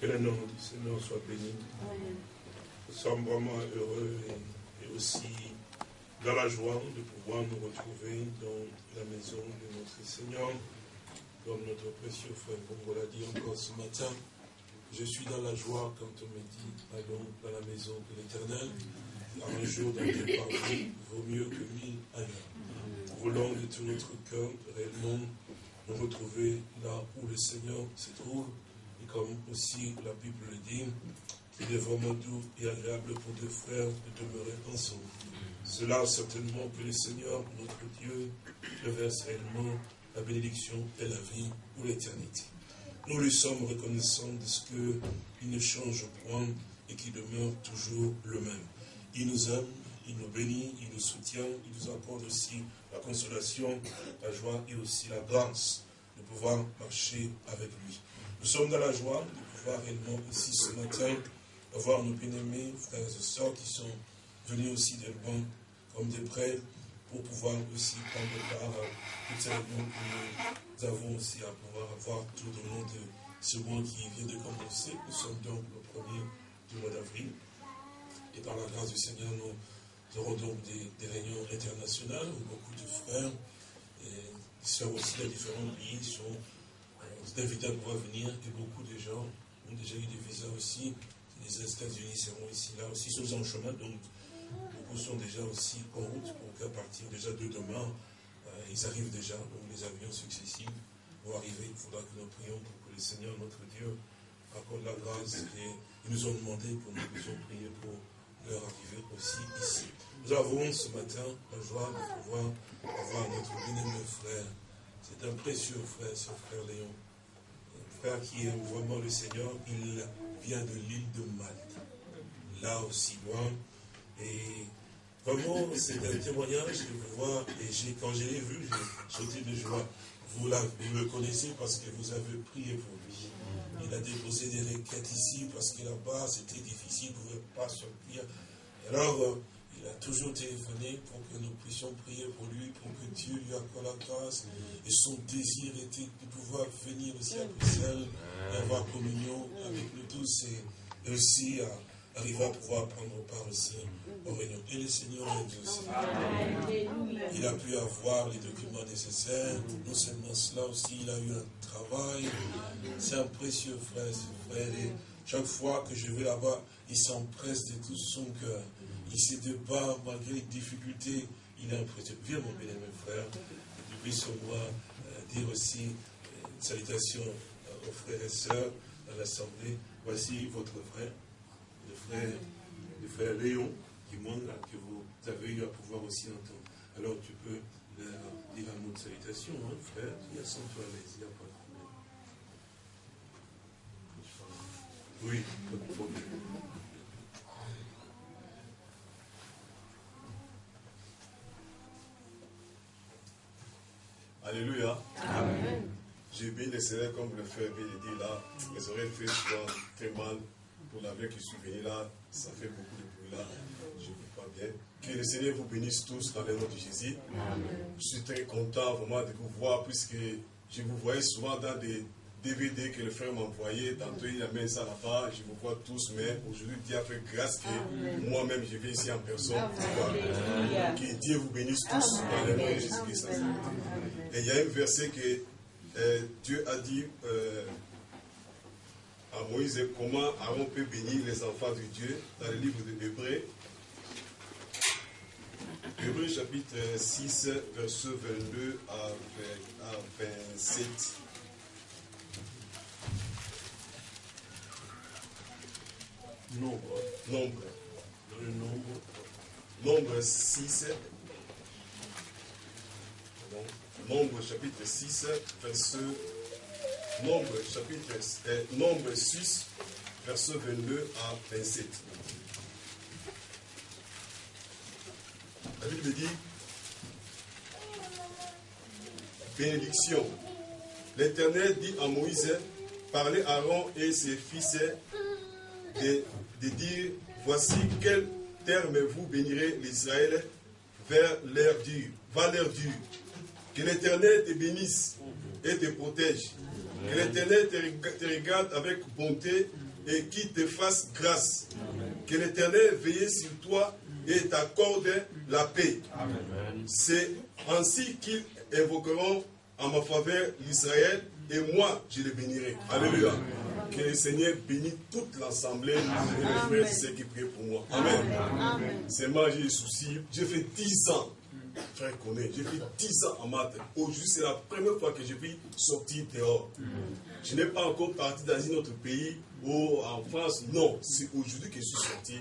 Que le nom du Seigneur soit béni. Nous sommes vraiment heureux et, aussi dans la joie de pouvoir nous retrouver dans la maison de notre Seigneur, comme notre précieux frère vous l'a dit encore ce matin. Je suis dans la joie quand on me dit allons dans la maison de l'Éternel. Un jour d'un départ vaut mieux que mille ailleurs. Voulons de tout notre cœur réellement nous retrouver là où le Seigneur se trouve. Et comme aussi la Bible le dit, qu'il est vraiment doux et agréable pour deux frères de demeurer ensemble. Cela certainement que le Seigneur, notre Dieu, verse réellement la bénédiction et la vie pour l'éternité. Nous lui sommes reconnaissants de ce qu'il ne change point et qu'il demeure toujours le même. Il nous aime, il nous bénit, il nous soutient, il nous accorde aussi la consolation, la joie et aussi la grâce de pouvoir marcher avec lui. Nous sommes dans la joie de pouvoir réellement aussi ce matin avoir nos bien-aimés frères et sœurs qui sont venus aussi de loin comme des prêtres pour pouvoir aussi prendre part à toutes ces que nous avons aussi à pouvoir avoir tout au long de ce mois qui vient de commencer. Nous sommes donc le premier du mois d'avril. Et par la grâce du Seigneur, nous aurons donc des, réunions internationales où beaucoup de frères et sœurs aussi de différents pays sont euh, invités à pouvoir venir et beaucoup de gens ont déjà eu des visas aussi. Les États-Unis seront ici, là aussi, sont en chemin, donc beaucoup sont déjà aussi en route pour qu'à partir déjà de demain, euh, ils arrivent déjà, donc les avions successifs vont arriver. Il faudra que nous prions pour que le Seigneur, notre Dieu, accorde la grâce et ils nous ont demandé pour nous puissions prier pour leur arrivée aussi ici. Nous avons ce matin la joie de pouvoir avoir notre bien-aimé frère. C'est un précieux frère, ce frère Léon. Un frère qui aime vraiment le Seigneur. Il vient de l'île de Malte. Là aussi loin. Et vraiment, c'est un témoignage de vous voir. Et quand je l'ai vu, j'ai sauté de joie. Vous, vous le connaissez parce que vous avez prié pour lui. Il a déposé des requêtes ici parce que là-bas, c'était difficile, il ne pouvait pas sortir. Alors, il a toujours téléphoné pour que nous puissions prier pour lui, pour que Dieu lui accorde la grâce. Et son désir était de pouvoir venir aussi à Bruxelles et avoir communion avec nous tous et aussi à arriver à pouvoir prendre part aussi aux réunions. Et le Seigneur est aussi. Il a pu avoir les documents nécessaires. Non seulement cela aussi, il a eu un travail. C'est un précieux frère, ce frère. Et chaque fois que je vais là-bas, il s'empresse de tout son cœur. Il se débat malgré les difficultés. Il est impressionné. Viens, mon bien-aimé frère, depuis ce mois, euh, dire aussi euh, une salutation aux frères et sœurs à l'Assemblée. Voici votre frère, le frère, le frère Léon, qui montre que vous avez eu à pouvoir aussi entendre. Alors tu peux leur dire un mot de salutation, hein, frère. Il y a sans toi il n'y a pas de problème. Oui, pas de problème. Alléluia. J'ai bien décidé, comme le frère de dire là, mes oreilles fait souvent très mal. Pour la vie qui suis venu là, ça fait beaucoup de bruit là. Je ne peux pas bien. Que le Seigneur vous bénisse tous dans le nom de Jésus. Je suis très content vraiment de vous voir puisque je vous voyais souvent dans des DVD que le frère m'a envoyé. Tantôt il a mis ça là-bas. Je vous vois tous, mais aujourd'hui Dieu a fait grâce que moi-même je viens ici en personne Que Dieu vous bénisse tous dans le nom de Jésus-Christ. Et il y a un verset que euh, Dieu a dit euh, à Moïse comment Aaron peut bénir les enfants de Dieu dans le livre de Hébreu. Hébreu chapitre 6, verset 22 à 27. Nombre. Nombre. nombre. Nombre 6. Nombre chapitre 6, verset. Nombre chapitre. Euh, nombre 6, verset 22 à 27. La Bible dit Bénédiction. L'Éternel dit à Moïse Parlez à Aaron et ses fils de, de dire Voici quel terme vous bénirez l'Israël vers l'air dur, vers l'air dur. Que l'Éternel te bénisse et te protège. Que l'Éternel te regarde avec bonté et qu'il te fasse grâce. Que l'Éternel veille sur toi et t'accorde la paix. C'est ainsi qu'ils invoqueront en ma faveur l'Israël et moi je les bénirai. Alléluia. Que le Seigneur bénisse toute l'assemblée et les frères ceux qui prient pour moi. Amen. C'est moi, j'ai des soucis. J'ai fait 10 ans frère connaît, j'ai fait 10 ans en maths. Aujourd'hui, c'est la première fois que je vis sortir dehors. Je n'ai pas encore parti dans un autre pays ou en France. Non, c'est aujourd'hui que je suis sorti.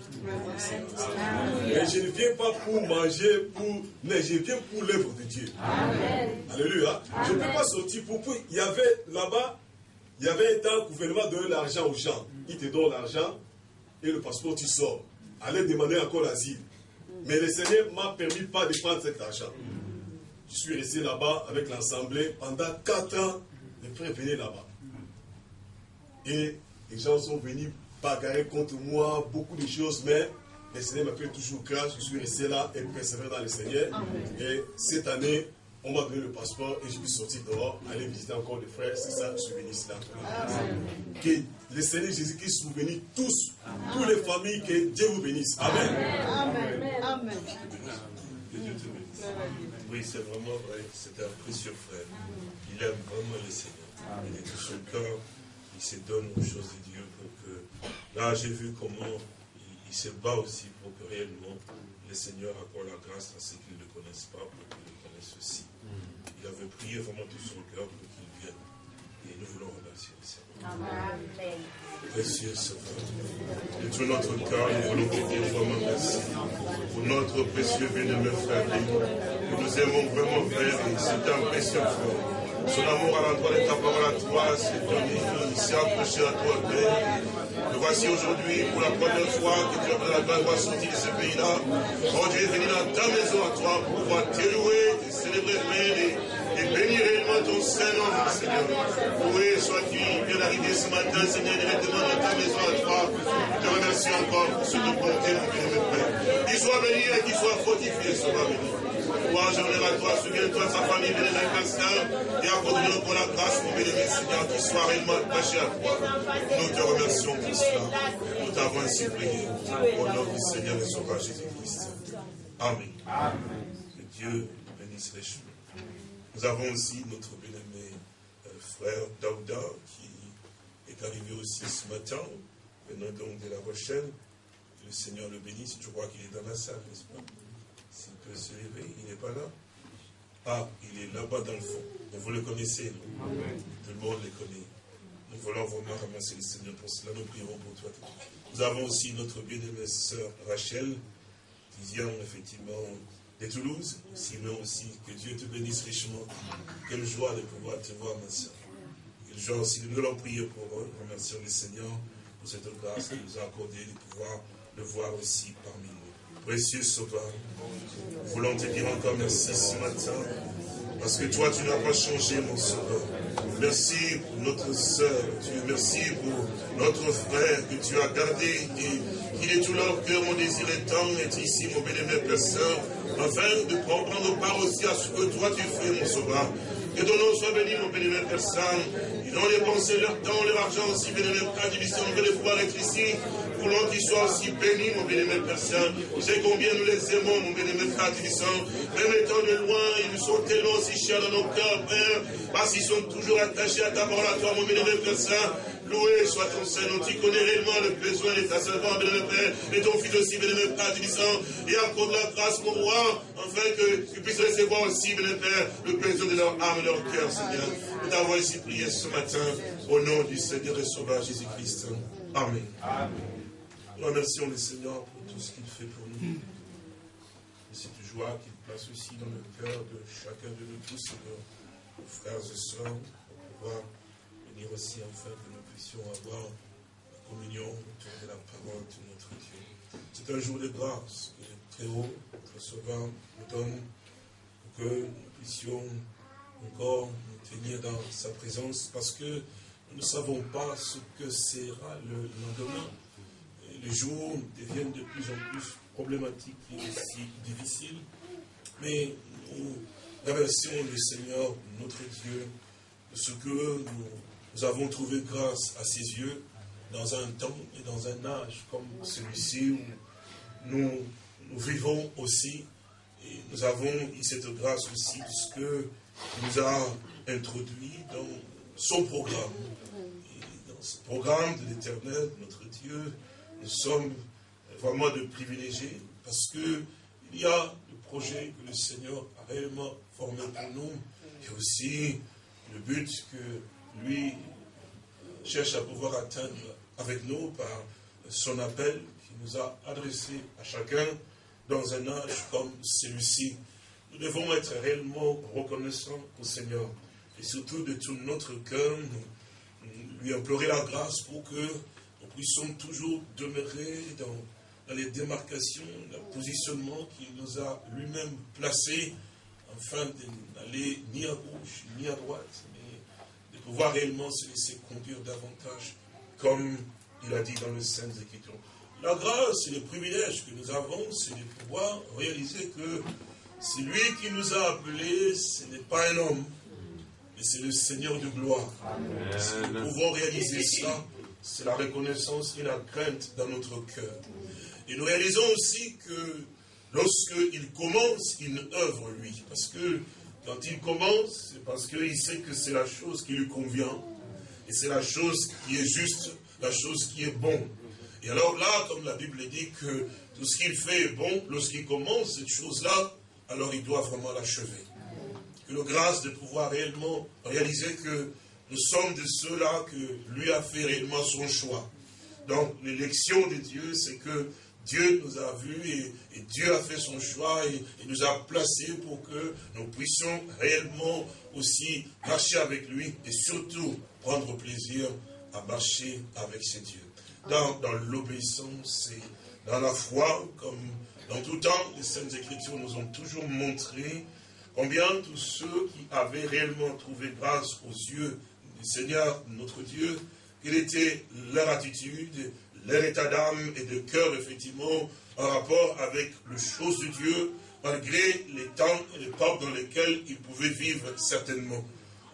Mais je ne viens pas pour manger, pour... mais je viens pour l'œuvre de Dieu. Alléluia. Je ne peux pas sortir pour... Il y avait là-bas, il y avait un temps, le gouvernement donnait l'argent aux gens. Il te donne l'argent et le passeport, tu sors. Allez demander encore l'asile. Mais le Seigneur m'a permis pas de prendre cet argent. Je suis resté là-bas avec l'Assemblée pendant quatre ans. Les frères venaient là-bas. Et les gens sont venus bagarrer contre moi, beaucoup de choses, mais le Seigneur m'a fait toujours grâce. Je suis resté là et persévéré dans le Seigneur. Et cette année, on m'a donné le passeport et je suis sorti dehors, aller visiter encore des frères. C'est ça, ici là. Que le Seigneur Jésus-Christ vous bénisse tous, toutes les familles, que Dieu vous bénisse. Amen. Amen. Amen. Que Dieu te bénisse. Oui, c'est vraiment vrai. C'est un précieux frère. Il aime vraiment le Seigneur. Il est tout son cœur. Il se donne aux choses de Dieu pour que. Là, j'ai vu comment il, se bat aussi pour que réellement le Seigneur accorde la grâce à ceux qui ne le connaissent pas, pour qu'ils le connaissent aussi. Il avait prié vraiment tout son cœur pour qu'il vienne. Et nous voulons remercier le Seigneur. Amen. Précieux Sauveur. De tout notre cœur, nous voulons te dire vraiment merci pour notre précieux bien-aimé frère que nous aimons vraiment, et c'est un précieux frère. Son amour à l'endroit de ta parole à toi donné, il s'est accroché à toi, Père. Nous voici aujourd'hui pour la première fois que tu as pris la grâce sortir de ce pays-là. Oh, tu es venu dans ta maison à toi pour pouvoir t'élouer, te célébrer, Père, et bénis réellement ton Saint-Nom, Seigneur. Oui, sois-tu bien arrivé ce matin, Seigneur, directement dans ta maison à toi. Je te remercie encore pour ce que bonté, mon bien-aimé Père. Qu'il soit béni et qu'il soit fortifié, soit béni. Louange honneur à toi, souviens-toi de sa famille, bien-aimé Pasteur, et accorde-nous pour la grâce, mon bien-aimé Seigneur, qu'il soit réellement attaché à toi. Nous te remercions pour cela. Nous t'avons ainsi prié. Au nom du Seigneur et Sauveur Jésus-Christ. Amen. Amen. Que Dieu bénisse les choses. Nous avons aussi notre bien-aimé euh, frère Daouda qui est arrivé aussi ce matin, venant donc de la Rochelle. le Seigneur le bénisse. Je crois qu'il est dans la salle, n'est-ce pas? S'il peut se lever, il n'est pas là. Ah, il est là-bas dans le fond. vous le connaissez, non? Tout le monde le connaît. Nous voulons vraiment remercier le Seigneur pour cela. Nous prierons pour toi. Nous avons aussi notre bien-aimée sœur Rachel, qui vient effectivement de Toulouse, sinon aussi que Dieu te bénisse richement. Quelle joie de pouvoir te voir, ma soeur. Quelle joie aussi de nous allons prier pour eux. Remercions le Seigneur pour cette grâce qu'il nous a accordée de pouvoir le voir aussi parmi nous. Précieux Sauveur, voulons te dire encore merci ce matin, parce que toi, tu n'as pas changé, mon Sauveur. Merci pour notre sœur, Dieu. Merci pour notre frère que tu as gardé et qu'il est tout leur cœur, mon désir étant, est ici, mon bénévole Père Saint, afin de prendre part aussi à ce que toi tu fais, mon sauveur. Que ton nom soit béni, mon bénévole Père Saint. Ils ont dépensé leur temps, leur argent aussi, bénévole Père Division, on veut les pouvoir être ici. Voulons qu'ils soient aussi bénis, mon bénévole Père Saint. Tu sais combien nous les aimons, mon bénévole Père Division. Même étant de loin, ils nous sont tellement aussi chers dans nos cœurs, Père, parce qu'ils sont toujours attachés à ta parole, à toi, mon bénévole Père Saint. Loué soit ton Saint-Nom. Tu connais réellement le besoin de ta servante, bien Père, et ton fils aussi, bien Père, disant, et accorde la grâce, mon roi, afin que tu puisses recevoir aussi, bien Père, le besoin de leur âme et leur cœur, Seigneur. Nous t'avons ici prié ce matin, au nom du Seigneur et Sauveur Jésus-Christ. Amen. Amen. Nous remercions le Seigneur pour tout ce qu'il fait pour nous. Et cette joie qu'il place aussi dans le cœur de chacun de nous tous, nos frères et sœurs, pour pouvoir venir aussi enfin que puissions avoir la communion autour de la parole de notre Dieu. C'est un jour de grâce que le Très-Haut, notre Sauveur, nous donne pour que nous puissions encore nous tenir dans sa présence parce que nous ne savons pas ce que sera le lendemain. les jours deviennent de plus en plus problématiques et aussi difficiles. Mais nous remercions le Seigneur, notre Dieu, de ce que nous nous avons trouvé grâce à ses yeux dans un temps et dans un âge comme celui-ci où nous, vivons aussi. Et nous avons cette grâce aussi puisque nous a introduit dans son programme. Et dans ce programme de l'éternel, notre Dieu, nous sommes vraiment de privilégiés parce que il y a le projet que le Seigneur a réellement formé pour nous et aussi le but que lui cherche à pouvoir atteindre avec nous par son appel qu'il nous a adressé à chacun dans un âge comme celui-ci. Nous devons être réellement reconnaissants au Seigneur et surtout de tout notre cœur, lui implorer la grâce pour que nous puissions toujours demeurer dans, dans les démarcations, le positionnement qu'il nous a lui-même placé afin d'aller ni à gauche ni à droite, pouvoir réellement se laisser conduire davantage comme il a dit dans le Saint Écritures. La grâce et le privilège que nous avons, c'est de pouvoir réaliser que c'est lui qui nous a appelés, ce n'est pas un homme, mais c'est le Seigneur de gloire. Si nous pouvons réaliser ça, c'est la reconnaissance et la crainte dans notre cœur. Et nous réalisons aussi que lorsqu'il commence une œuvre, lui, parce que quand il commence, c'est parce qu'il sait que c'est la chose qui lui convient, et c'est la chose qui est juste, la chose qui est bonne. Et alors là, comme la Bible dit que tout ce qu'il fait est bon, lorsqu'il commence cette chose-là, alors il doit vraiment l'achever. Que le grâce de pouvoir réellement réaliser que nous sommes de ceux-là que lui a fait réellement son choix. Donc l'élection de Dieu, c'est que Dieu nous a vus et, Dieu a fait son choix et, nous a placés pour que nous puissions réellement aussi marcher avec lui et surtout prendre plaisir à marcher avec ses dieux. Dans, l'obéissance et dans la foi, comme dans tout temps, les Saintes Écritures nous ont toujours montré combien tous ceux qui avaient réellement trouvé grâce aux yeux du Seigneur, notre Dieu, quelle était leur attitude, leur état d'âme et de cœur, effectivement, en rapport avec les choses de Dieu, malgré les temps et les portes dans lesquels ils pouvaient vivre certainement.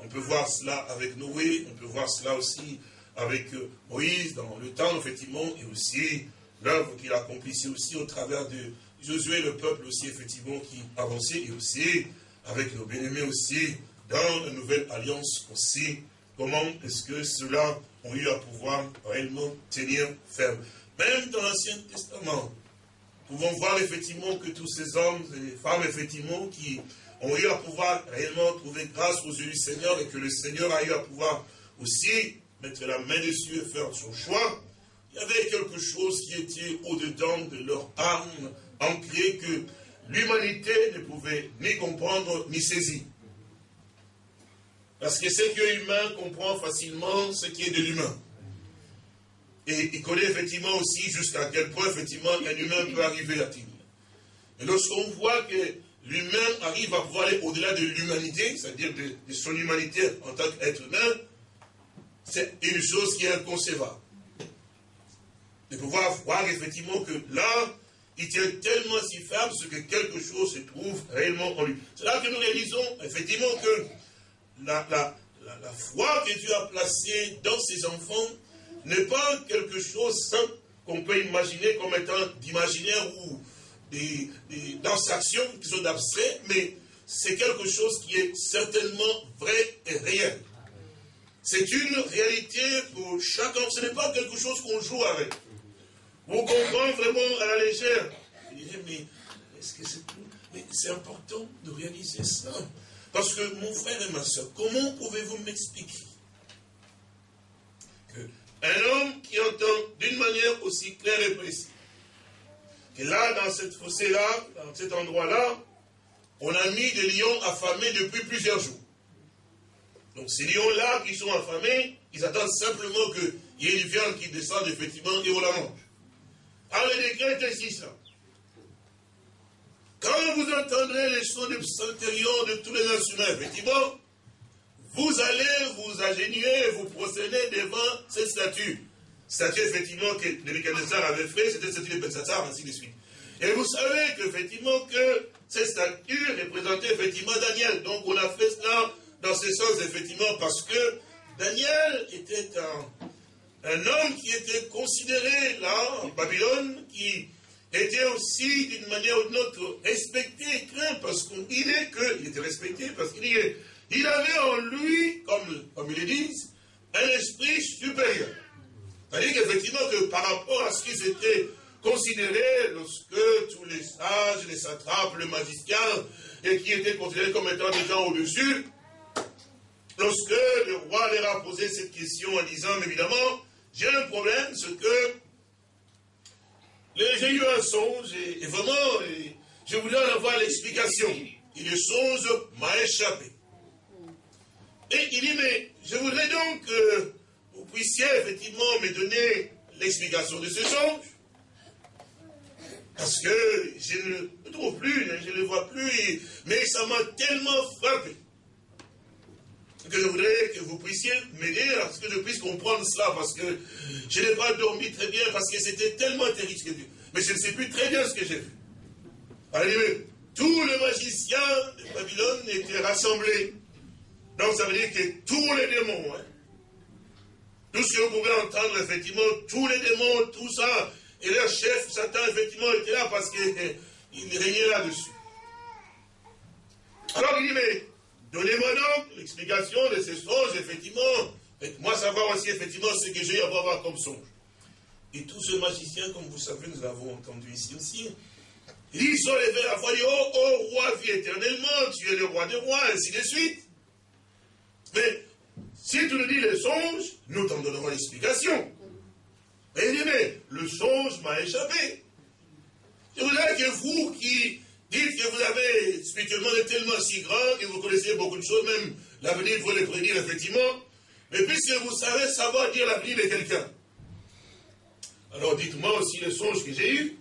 On peut voir cela avec Noé, on peut voir cela aussi avec euh, Moïse dans le temps, effectivement, et aussi l'œuvre qu'il accomplissait aussi au travers de Josué, le peuple aussi, effectivement, qui avançait, et aussi avec nos bien-aimés aussi, dans la nouvelle alliance aussi, comment est-ce que ceux-là ont eu à pouvoir réellement tenir ferme. Même dans l'Ancien Testament, nous pouvons voir effectivement que tous ces hommes et femmes, effectivement, qui ont eu à pouvoir réellement trouver grâce aux yeux du Seigneur et que le Seigneur a eu à pouvoir aussi mettre la main dessus et faire son choix, il y avait quelque chose qui était au-dedans de leur âme, ancré que l'humanité ne pouvait ni comprendre ni saisir. Parce que ce qui est humain comprend facilement ce qui est de l'humain. Et il connaît effectivement aussi jusqu'à quel point effectivement un humain peut arriver il Et lorsqu'on voit que l'humain arrive à pouvoir aller au-delà de l'humanité, c'est-à-dire de, de, son humanité en tant qu'être humain, c'est une chose qui est inconcevable. De pouvoir voir effectivement que là, il tient tellement si ferme ce que quelque chose se trouve réellement en lui. C'est là que nous réalisons effectivement que la, foi que Dieu a placée dans ses enfants n'est pas quelque chose simple qu'on peut imaginer comme étant d'imaginaire ou des, des, qui sont abstraits, mais c'est quelque chose qui est certainement vrai et réel. C'est une réalité pour chacun. Ce n'est pas quelque chose qu'on joue avec. On comprend vraiment à la légère. Mais est-ce que c'est tout? Mais c'est important de réaliser ça. Parce que mon frère et ma soeur, comment pouvez-vous m'expliquer qu'un homme qui entend d'une manière aussi claire et précise, que là, dans cette fossée-là, dans cet endroit-là, on a mis des lions affamés depuis plusieurs jours. Donc ces lions-là qui sont affamés, ils attendent simplement qu'il y ait une viande qui descende effectivement et on la mange. Alors le décret est ainsi ça. Quand vous entendrez les sons de intérieurs de tous les instruments, effectivement, vous allez vous agénuer, vous procéder devant cette statue. Statue, effectivement, que Nebuchadnezzar avait fait, c'était cette statue de Betsatar, ainsi de suite. Et vous savez qu'effectivement, que cette statue représentait effectivement Daniel. Donc on a fait cela dans ce sens, effectivement, parce que Daniel était un homme qui était considéré là, en Babylone, qui était aussi d'une manière ou d'une autre respecté et craint, parce qu'il est que, il était respecté parce qu'il il avait en lui, comme, comme ils le disent, un esprit supérieur. C'est-à-dire qu'effectivement, que par rapport à ce qu'ils étaient considérés lorsque tous les sages, les satrapes, les magiciens, et qui étaient considérés comme étant des gens au-dessus, lorsque le roi leur a posé cette question en disant, évidemment, j'ai un problème, c'est que j'ai eu un songe, et, vraiment, je voulais en avoir l'explication. Et le songe m'a échappé. Et il dit, mais je voudrais donc que vous puissiez effectivement me donner l'explication de ce songe. Parce que je ne le trouve plus, je ne le vois plus, mais ça m'a tellement frappé que je voudrais que vous puissiez m'aider à ce que je puisse comprendre cela, parce que je n'ai pas dormi très bien, parce que c'était tellement terrible. Mais je ne sais plus très bien ce que j'ai vu. Allez, tous les magiciens de Babylone étaient rassemblés. Donc ça veut dire que tous les démons, hein, tout ce que vous pouvez entendre, effectivement, tous les démons, tout ça, et leur chef, Satan, effectivement, était là parce qu'il régnait là-dessus. Alors il dit, mais donnez-moi donc l'explication de ces songes, effectivement. Faites-moi savoir aussi, effectivement, ce que j'ai à voir comme songe. Et tous ces magiciens, comme vous savez, nous avons entendu ici aussi, ils sont levés la voix, oh, oh, roi, vis éternellement, tu es le roi des rois, ainsi de suite. Mais si tu nous dis les songes, nous t'en donnerons l'explication. Mais il dit, mais le songe m'a échappé. Je voudrais que vous qui dites que vous avez spirituellement tellement si grand, que vous connaissez beaucoup de choses, même l'avenir, vous les prédire effectivement, mais puisque vous savez savoir dire l'avenir de quelqu'un, alors dites-moi aussi les songes que j'ai eus.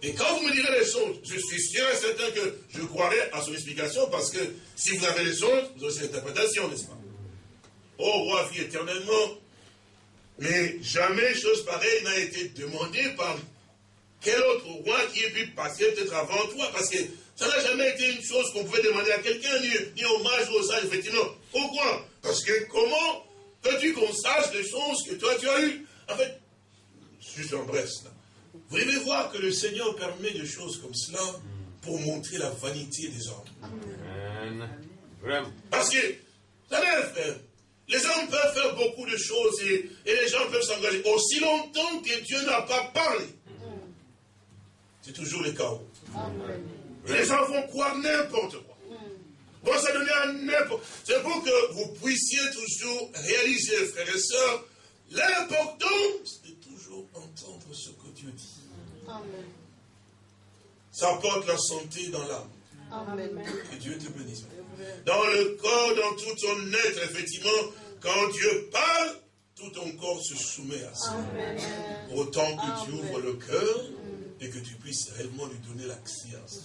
Et quand vous me direz les songes, je suis sûr et certain que je croirai à son explication, parce que si vous avez les songes, vous avez l'interprétation, n'est-ce pas? Ô roi, vie éternellement, mais jamais chose pareille n'a été demandée par quel autre roi qui ait pu passer peut-être avant toi, parce que ça n'a jamais été une chose qu'on pouvait demander à quelqu'un, ni, ni hommage aux sages, effectivement. Pourquoi? Parce que comment veux-tu qu'on sache les choses que toi tu as eues? En fait, juste en bref, vous devez voir que le Seigneur permet des choses comme cela pour montrer la vanité des hommes. Parce que, vous savez, les hommes peuvent faire beaucoup de choses et, les gens peuvent s'engager. Aussi longtemps que Dieu n'a pas parlé, c'est toujours le chaos. Les gens vont croire n'importe quoi. Vont se donner à n'importe C'est pour que vous puissiez toujours réaliser, frères et sœurs, l'importance de toujours entendre ce que Dieu dit. Ça apporte la santé dans l'âme. Que Dieu te bénisse. Dans le corps, dans tout ton être, effectivement, quand Dieu parle, tout ton corps se soumet à ça. Pour autant que tu ouvres le cœur et que tu puisses réellement lui donner à ça.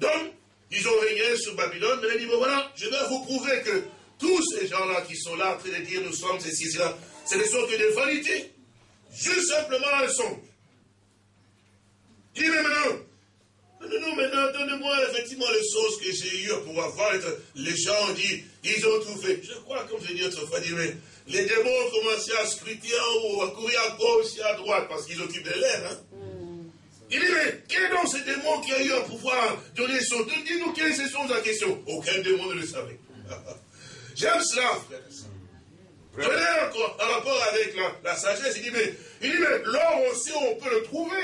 Donc, ils ont régné sur Babylone, mais ils bon voilà, je vais vous prouver que tous ces gens-là qui sont là en train de dire nous sommes ceci, cela, ce ne sont que des vanités. Juste simplement un songe. Dit, mais maintenant, donnez-moi effectivement les choses que j'ai eues pour avoir. Les gens disent, ils ont fait. Je crois, comme je dit autrefois, les démons ont commencé à scruter en haut, à courir à gauche et à droite, parce qu'ils occupent de l'air. Hein? Mm. Il dit, mais quel est donc ce démon qui a eu à pouvoir donner son... Dis-nous quelle est cette chose en question. Aucun démon ne le savait. J'aime cela, frère. Je l'ai encore en rapport avec la, sagesse. Il dit, mais, il dit, mais l'or aussi, on peut le trouver.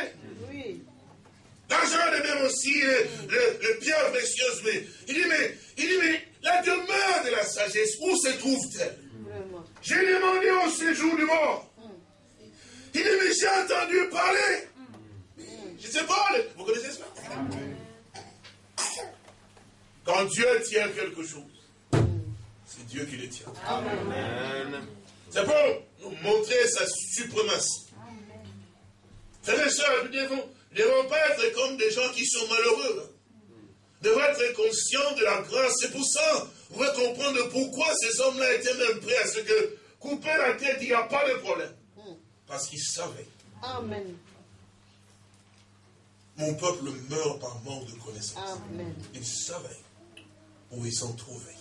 L'argent est même aussi le, le pierre précieuse. Mais il dit, mais, il dit, mais la demeure de la sagesse, où se trouve-t-elle? J'ai demandé au séjour du mort. Il dit, mais j'ai entendu parler. Je ne sais pas, vous connaissez cela Quand Dieu tient quelque chose, c'est Dieu qui le tient. C'est pour nous montrer sa suprématie. Frères et sœurs, nous devons ne devons pas être comme des gens qui sont malheureux. Nous devons être conscients de la grâce. C'est pour ça, vous pouvez comprendre pourquoi ces hommes-là étaient même prêts à ce que couper la tête, il n'y a pas de problème. Parce qu'ils savaient. Amen. Mon peuple meurt par manque de connaissance. Ils savaient où ils sont trouvés.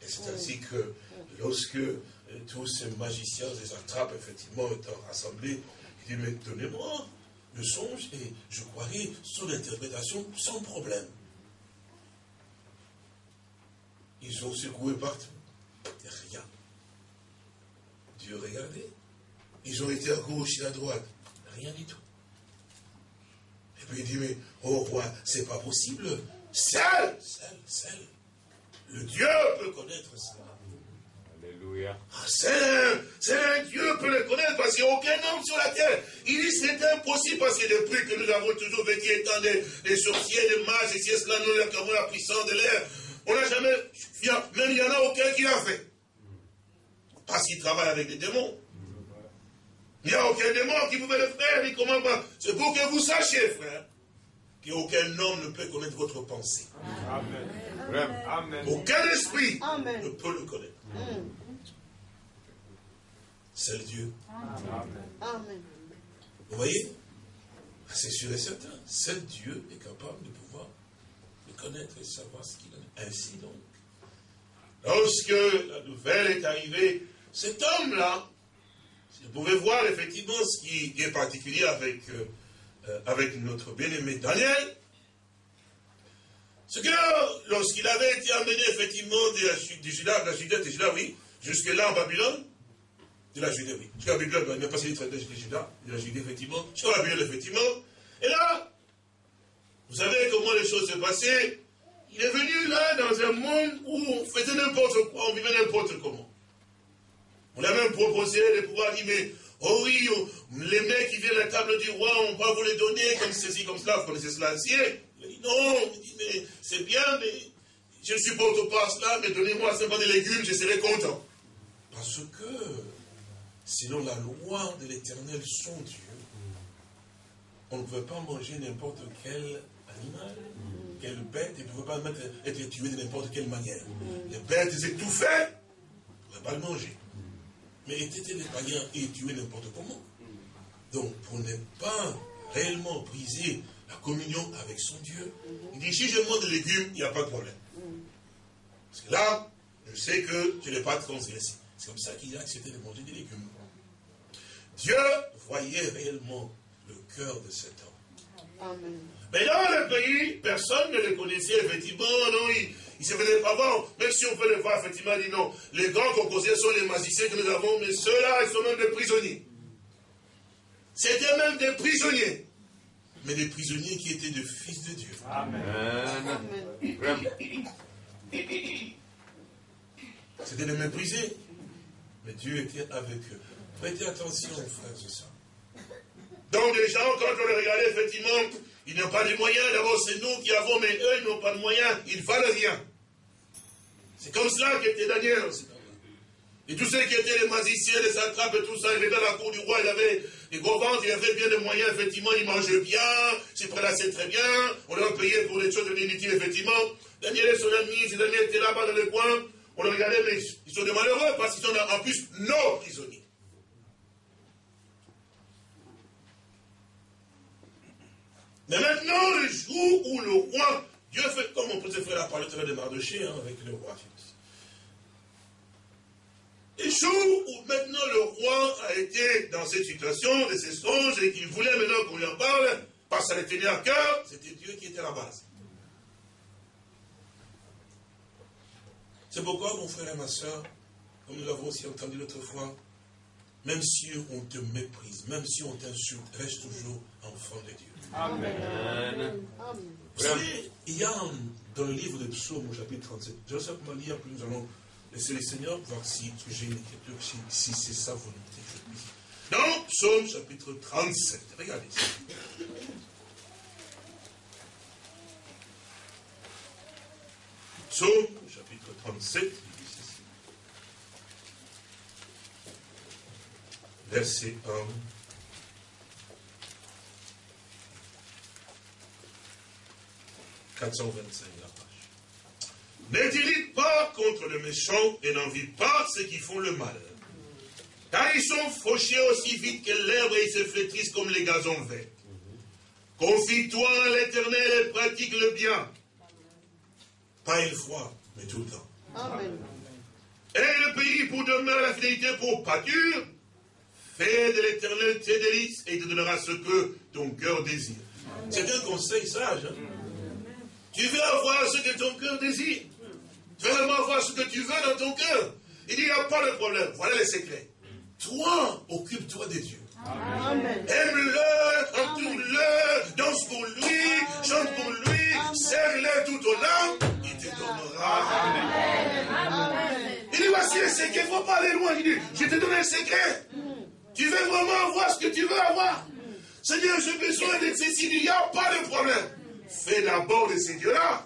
Et c'est ainsi que lorsque euh, tous ces magiciens, les attrapes, effectivement, étant rassemblés, il dit, mais donnez-moi le songe et je croirai son interprétation sans problème. Ils ont secoué partout. Rien. Dieu regardait. Ils ont été à gauche et à droite. Rien du tout. Il dit, mais, oh roi, c'est pas possible. Seul, seul, seul. Le Dieu peut connaître ça. Alléluia. Ah, c'est un, Dieu peut le connaître parce qu'il n'y a aucun homme sur la terre. Il dit c'est impossible parce que depuis que nous avons toujours vécu étant des, sorciers, des mages, et si cela, nous avons la puissance de l'air, on n'a jamais, même il n'y en a aucun qui l'a fait. Parce qu'il travaille avec des démons. Il n'y a aucun démon qui pouvait le faire, ni comment pas. C'est pour que vous sachiez, frère, qu'aucun homme ne peut connaître votre pensée. Amen. Aucun esprit ne peut le connaître. C'est le Dieu. Amen. Vous voyez? C'est sûr et certain. Seul Dieu est capable de pouvoir le connaître et savoir ce qu'il a. Ainsi donc, lorsque la nouvelle est arrivée, cet homme-là, vous pouvez voir effectivement ce qui est particulier avec, euh, euh, avec notre bien-aimé Daniel, c'est que lorsqu'il avait été amené effectivement de la, Juda, de la Judée, de oui, jusque-là en Babylone, de la Judée, oui, jusqu'à Babylone, il n'a pas passé de Juda, de la Judée, effectivement, jusqu'à Babylone, effectivement, et là, vous savez comment les choses se passaient, il est venu là dans un monde où on faisait n'importe quoi, on vivait n'importe comment. On a même proposé de pouvoir dire, mais, oh oui, oh, les mecs qui viennent à la table du roi, on va vous les donner comme ceci, comme cela, vous connaissez cela ainsi. Il dit, non, il dit, mais c'est bien, mais je ne supporte pas cela, mais donnez-moi simplement des légumes, je serai content. Parce que, sinon la loi de l'éternel, son Dieu, on ne pouvait pas manger n'importe quel animal, quelle bête, et ne pouvait pas être tué de n'importe quelle manière. Les bêtes étouffées, on ne pouvait pas le manger mais étaient les païens et tués n'importe comment. Donc, pour ne pas réellement briser la communion avec son Dieu, il dit, si je mange des légumes, il n'y a pas de problème. Parce que là, je sais que je n'ai pas transgressé. C'est comme ça qu'il a accepté de manger des légumes. Dieu voyait réellement le cœur de cet homme. Mais dans le pays, personne ne le connaissait, effectivement, non, il se faisait pas voir, même si on peut le voir, effectivement, il dit non, les grands composés sont les magiciens que nous avons, mais ceux-là, ils sont même des prisonniers. C'était même des prisonniers. Mais des prisonniers qui étaient des fils de Dieu. Amen. C'était de mépriser. Mais Dieu était avec eux. Prêtez attention, frères et sœurs. Donc les gens, quand on les regardait, effectivement, ils n'ont pas de moyens. D'abord, c'est nous qui avons, mais eux, ils n'ont pas de moyens. Ils valent rien. C'est comme cela qu'était Daniel. Et tous ceux qui étaient les magiciens, les attrapes et tout ça, ils étaient dans la cour du roi, il avait des gros ventres, il avait bien des moyens, effectivement, il mangeait bien, s'il prélassait très bien, on leur payait pour des choses inutiles, effectivement. Daniel et son ami, ses amis étaient là-bas dans le coin, on les regardait, mais ils sont des malheureux parce qu'ils sont en plus nos prisonniers. Mais maintenant, le jour où le roi, Dieu fait comme on peut se faire la parole de Mardoché hein, avec le roi le jour où maintenant le roi a été dans cette situation de ces songes et qu'il voulait maintenant qu'on lui en parle, parce que ça le tenait à cœur, c'était Dieu qui était à la base. C'est pourquoi, mon frère et ma soeur, comme nous l'avons aussi entendu l'autre fois, même si on te méprise, même si on t'insulte, reste toujours enfant de Dieu. Amen. Vous savez, il y a dans le livre de Psaume au chapitre 37, je vais simplement lire, puis nous allons Laissez le Seigneur voir si j'ai une écriture, si, c'est sa volonté. Dans Psaume chapitre 37, regardez ça. Psaume chapitre 37, il dit ceci. Verset 1. « 425 là. Ne dirige pas contre le méchant et n'envie pas ceux qui font le mal. Car ils sont fauchés aussi vite que l'herbe et ils se flétrissent comme les gazons verts. Confie-toi à l'éternel et pratique le bien. Pas une fois, mais tout le temps. Amen. Et le pays pour demeurer la fidélité pour pâture, fais de l'éternel tes délices et te donnera ce que ton cœur désire. C'est un conseil sage. Hein. Tu veux avoir ce que ton cœur désire. Tu veux vraiment avoir ce que tu veux dans ton cœur. Il dit, il n'y a pas de problème. Voilà les secrets. Toi, occupe-toi des dieux. Aime-le, entoure-le, danse pour lui, chante pour lui, serre-le tout au long, il te donnera. Amen. Il dit, voici les secrets, il ne faut pas aller loin. Il dit, je te donne un secret. Tu veux vraiment avoir ce que tu veux avoir? Seigneur, j'ai besoin de ceci, il n'y a pas de problème. Fais d'abord de ces dieux-là.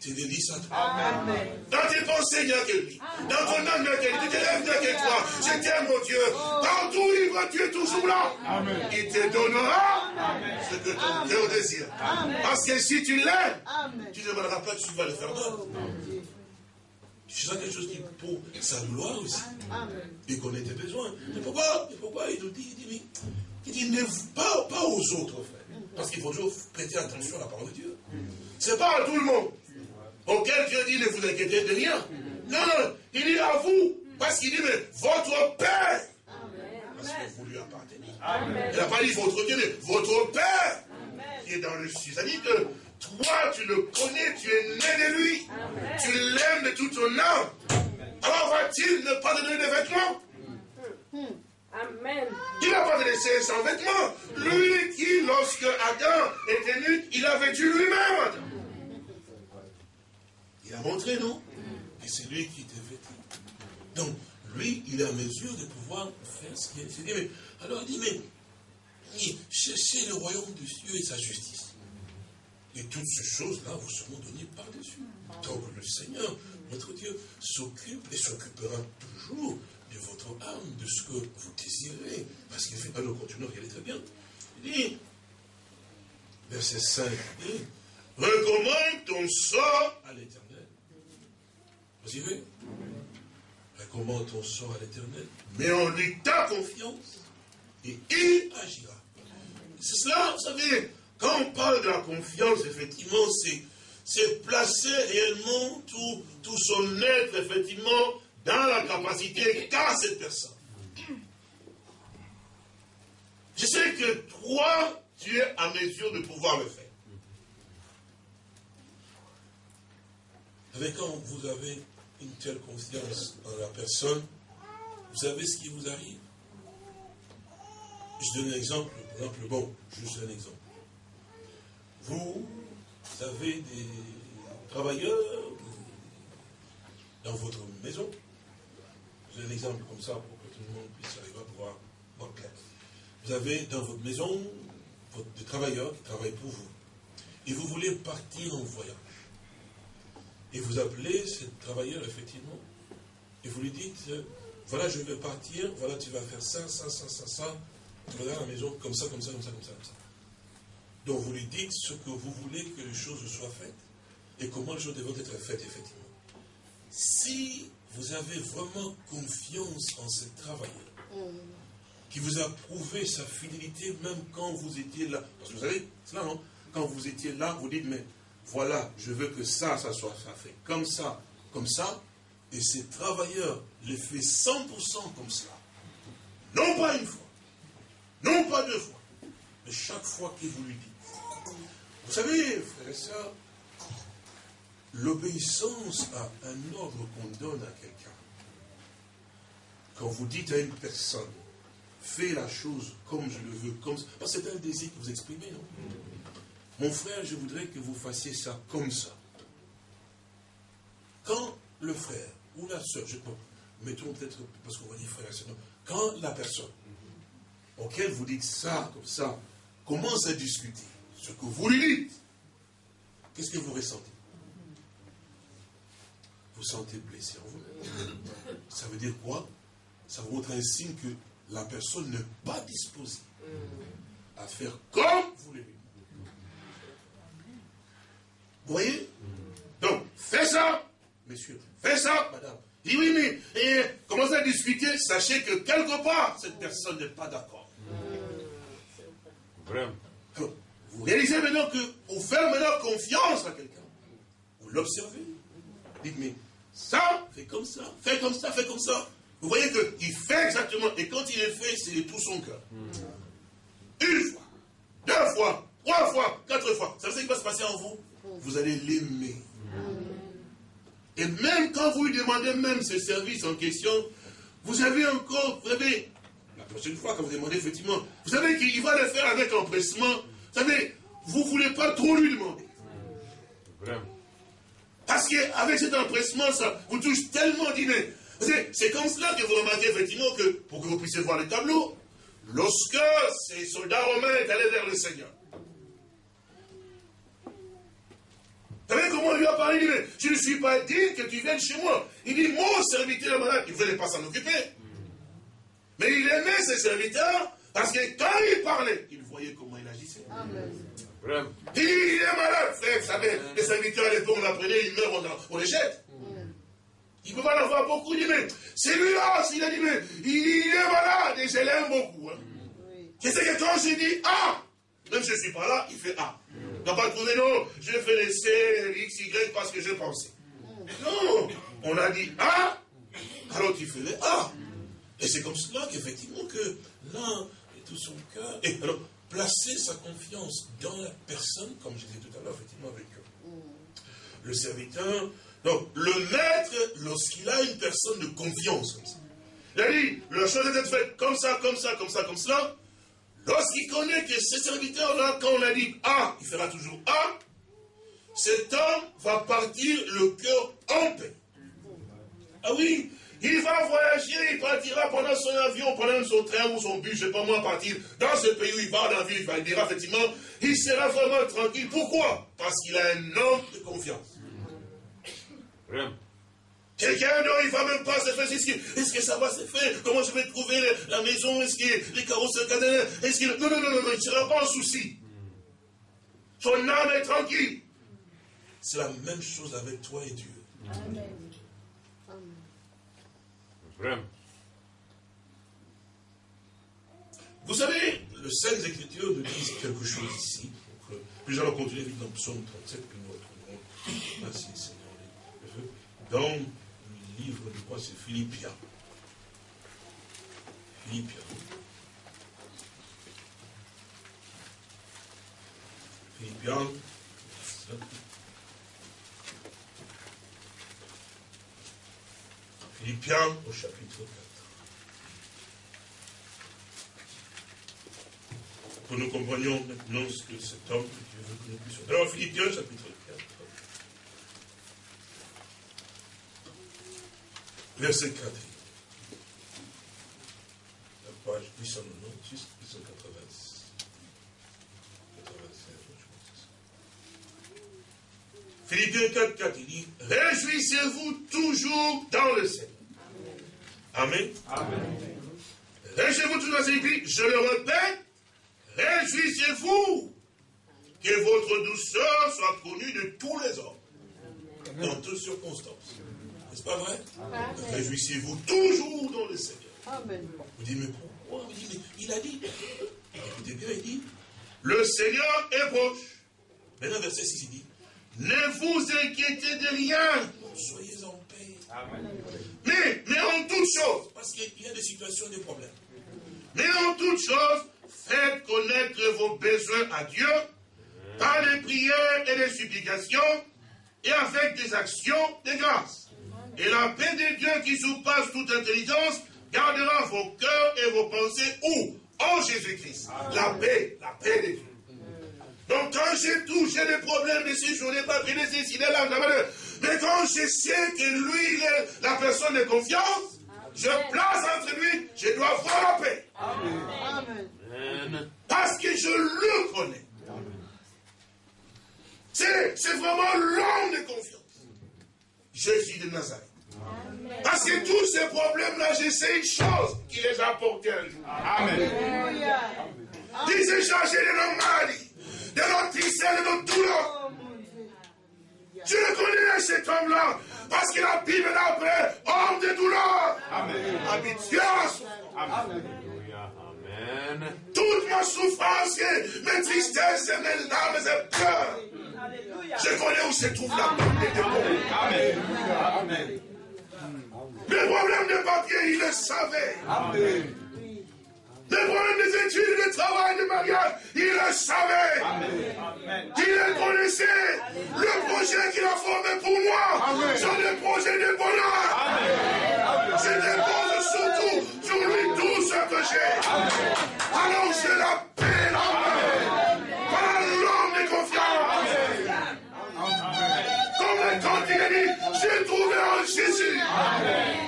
Tu dédies ça Amen. Dans tes pensées, il n'y a que lui. Dans ton âme, il n'y a que lui. Tu te lèves, il n'y a que toi. Je t'aime, mon Dieu. Partout où il va, tu es toujours là. Amen. Il te donnera ce que ton cœur désire. Parce que si tu l'aimes, tu ne demanderas pas que tu vas le faire d'autre. Tu sens quelque chose qui pour sa gloire aussi. Et qu'on ait tes besoins. Mais pourquoi, pourquoi il nous dit, il dit, il dit, ne pas, pas aux autres, frère. Parce qu'il faut toujours prêter attention à la parole de Dieu. Ce n'est pas à tout le monde auquel Dieu dit ne vous inquiétez de rien. Non, non, il dit à vous, parce qu'il dit, mais votre Père, parce que vous lui appartenez. Il n'a pas dit votre Dieu, mais votre Père, qui est dans le ciel. C'est-à-dire que toi, tu le connais, tu es né de lui, tu l'aimes de toute ton âme. Alors va-t-il ne pas te donner des vêtements? Amen. Il n'a pas laissé sans vêtements. Lui qui, lorsque Adam était nu, il a vêtu lui-même. Il a montré, non Et c'est lui qui était vêtu. Donc, lui, il est à mesure de pouvoir faire ce qu'il dit. alors il dit, mais cherchez le royaume de Dieu et sa justice. Et toutes ces choses-là vous seront données par-dessus. Donc le Seigneur, notre Dieu, s'occupe et s'occupera toujours de votre âme, de ce que vous désirez. Parce qu'il fait, alors continuons, est très bien. Il dit, verset 5, il dit, recommande ton sort à l'éternel. Vous y voyez Recommande ton sort à l'éternel. Mais en lui ta confiance et il agira. C'est cela, vous savez, quand on parle de la confiance, effectivement, c'est placer réellement tout, tout son être, effectivement, dans la capacité qu'a cette personne. Je sais que toi, tu es à mesure de pouvoir le faire. Avec quand vous avez une telle confiance en la personne, vous savez ce qui vous arrive? Je donne un exemple, par exemple, bon, juste un exemple. Vous avez des travailleurs dans votre maison. Un exemple comme ça pour que tout le monde puisse arriver à pouvoir voir clair. Vous avez dans votre maison des travailleurs qui travaillent pour vous. Et vous voulez partir en voyage. Et vous appelez ce travailleur, effectivement, et vous lui dites, voilà, je vais partir, voilà, tu vas faire ça, ça, ça, ça, ça, tu vas à la maison comme ça, comme ça, comme ça, comme ça, comme ça. Donc vous lui dites ce que vous voulez que les choses soient faites et comment les choses doivent être faites, effectivement. Si vous avez vraiment confiance en ce travailleur, qui vous a prouvé sa fidélité même quand vous étiez là, parce que vous savez, c'est là, non? Quand vous étiez là, vous dites, mais voilà, je veux que ça, ça soit fait comme ça, comme ça, et ces travailleurs le fait 100% comme cela. Non pas une fois, non pas deux fois, mais chaque fois qu'il vous lui dit. Vous savez, frères et sœurs, l'obéissance à un ordre qu'on donne à quelqu'un, quand vous dites à une personne, fais la chose comme je le veux, comme ça, c'est un désir que vous exprimez, non? Mon frère, je voudrais que vous fassiez ça comme ça. Quand le frère ou la soeur, je mettons peut-être, parce qu'on va dire frère et quand la personne auquel vous dites ça, comme ça, commence à discuter ce que vous lui dites, qu'est-ce que vous ressentez? Vous sentez blessé en vous. Ça veut dire quoi? Ça vous montre un signe que la personne n'est pas disposée à faire comme vous le dites. Vous voyez? Donc, fais ça, monsieur. Fais ça, madame. Dis oui, mais et, commencez à discuter. Sachez que quelque part, cette personne n'est pas d'accord. Vraiment. Vous réalisez maintenant que vous faites maintenant confiance à quelqu'un. Vous l'observez. Dites, mais ça, fais comme ça, fais comme ça, fais comme ça. Vous voyez qu'il fait exactement, et quand il est fait, c'est de tout son cœur. Une fois, deux fois, trois fois, quatre fois. Ça veut ce qui va se passer en vous Vous allez l'aimer. Et même quand vous lui demandez même ce service en question, vous avez encore, vous savez, la prochaine fois quand vous demandez effectivement, vous savez qu'il va le faire avec empressement. Vous savez, vous ne voulez pas trop lui demander. Vraiment. Parce qu'avec cet empressement, ça vous touche tellement d'inné. C'est comme cela que vous remarquez effectivement que, pour que vous puissiez voir le tableau, lorsque ces soldats romains est allés vers le Seigneur, Vous savez comment il lui a parlé Il dit, je ne suis pas digne que tu viennes chez moi. Il dit, mon serviteur malade. Il ne voulait pas s'en occuper. Mais il aimait ses serviteurs parce que quand il parlait, il voyait comment il agissait. Il, il est malade, frère. Vous savez, les serviteurs à l'époque, on l'apprenait, il meurt, on, les jette. Il ne peut pas en avoir beaucoup. Il dit, mais c'est lui-là, il a dit, mais il, est malade et je l'aime beaucoup. Hein. Je sais que quand je dis Ah, même si je ne suis pas là, il fait Ah n'a pas trouvé, non, je vais laisser X, Y parce que je pensais. Non, on a dit A, alors tu fais A. Et c'est comme cela qu'effectivement que l'un et tout son cœur, et alors placer sa confiance dans la personne, comme je disais tout à l'heure, effectivement avec le serviteur. Donc, le maître, lorsqu'il a une personne de confiance, il a dit, la chose est faite comme ça, comme ça, comme ça, comme cela, Lorsqu'il connaît que ce serviteur-là, quand on a dit A, il fera toujours A, cet homme va partir le cœur en paix. Ah oui, il va voyager, il partira pendant son avion, pendant son train ou son bus, je ne sais pas moi, partir dans ce pays où il va, dans la ville, il dira effectivement, il sera vraiment tranquille. Pourquoi? Parce qu'il a un homme de confiance. Quelqu'un, non, il ne va même pas se faire. Est-ce que, ça va se faire? Comment je vais trouver la maison? Est-ce que les carreaux se Est-ce que... Non, non, non, non, non, il ne sera pas en souci. Son âme est tranquille. C'est la même chose avec toi et Dieu. Amen. Vous savez, le Saintes Écritures nous disent quelque chose ici. nous allons continuer dans le psaume 37, puis nous retrouverons. Merci Seigneur. Dans livre de quoi c'est Philippiens. Philippiens. Philippiens. Philippiens au chapitre 4. Pour que nous comprenions maintenant ce que cet homme que Dieu veut que nous puissions. Alors Philippiens chapitre 4. Verset 4. La page 896, 886. 87, je Philippiens 4, 4, il dit Réjouissez-vous toujours dans le Seigneur. Amen. Amen. Réjouissez-vous toujours dans le Seigneur. Je le répète Réjouissez-vous que votre douceur soit connue de tous les hommes, dans toutes circonstances. N'est-ce pas vrai? Réjouissez-vous toujours dans le Seigneur. Amen. Vous dites, mais pourquoi? Il a dit. Écoutez bien, il dit Le Seigneur est proche. Maintenant, verset 6, il dit Ne vous inquiétez de rien, soyez en paix. Amen. Mais, mais en toutes choses, parce qu'il y a des situations, des problèmes. Mais en toutes choses, faites connaître vos besoins à Dieu par les prières et les supplications et avec des actions de grâce. Et la paix de Dieu qui surpasse toute intelligence gardera vos cœurs et vos pensées où? En Jésus-Christ. La paix, la paix de Dieu. Donc quand j'ai tout, j'ai des problèmes de ces journées, pas pris des là, mais quand je sais que lui, il est la personne de confiance, je place entre lui, je dois avoir la paix. Amen. Parce que je le connais. C'est vraiment l'homme de confiance. Jésus de Nazareth. Parce que tous ces problèmes-là, je sais une chose qui les a portés un jour. Amen. Il s'est chargé de nos maladies, de nos tristesses, de nos douleurs. Je le connais cet homme-là, parce que la Bible l'appelle homme de douleur. Amen. Habituation. Amen. Toute ma souffrance, mes tristesses, mes larmes et peurs. Je connais où se trouve la paix de Amen. Amen. Les problèmes de papier, il le savait. Amen. Les problèmes des études, de travail, de mariage, il le savait. Amen. Il le connaissait. Le projet qu'il a formé pour moi, c'est des projets de bonheur. Je dépose surtout sur lui tout ce que j'ai. Alors je l'appelle. Par l'homme de confiance. Comme il a dit, j'ai trouvé en Jésus.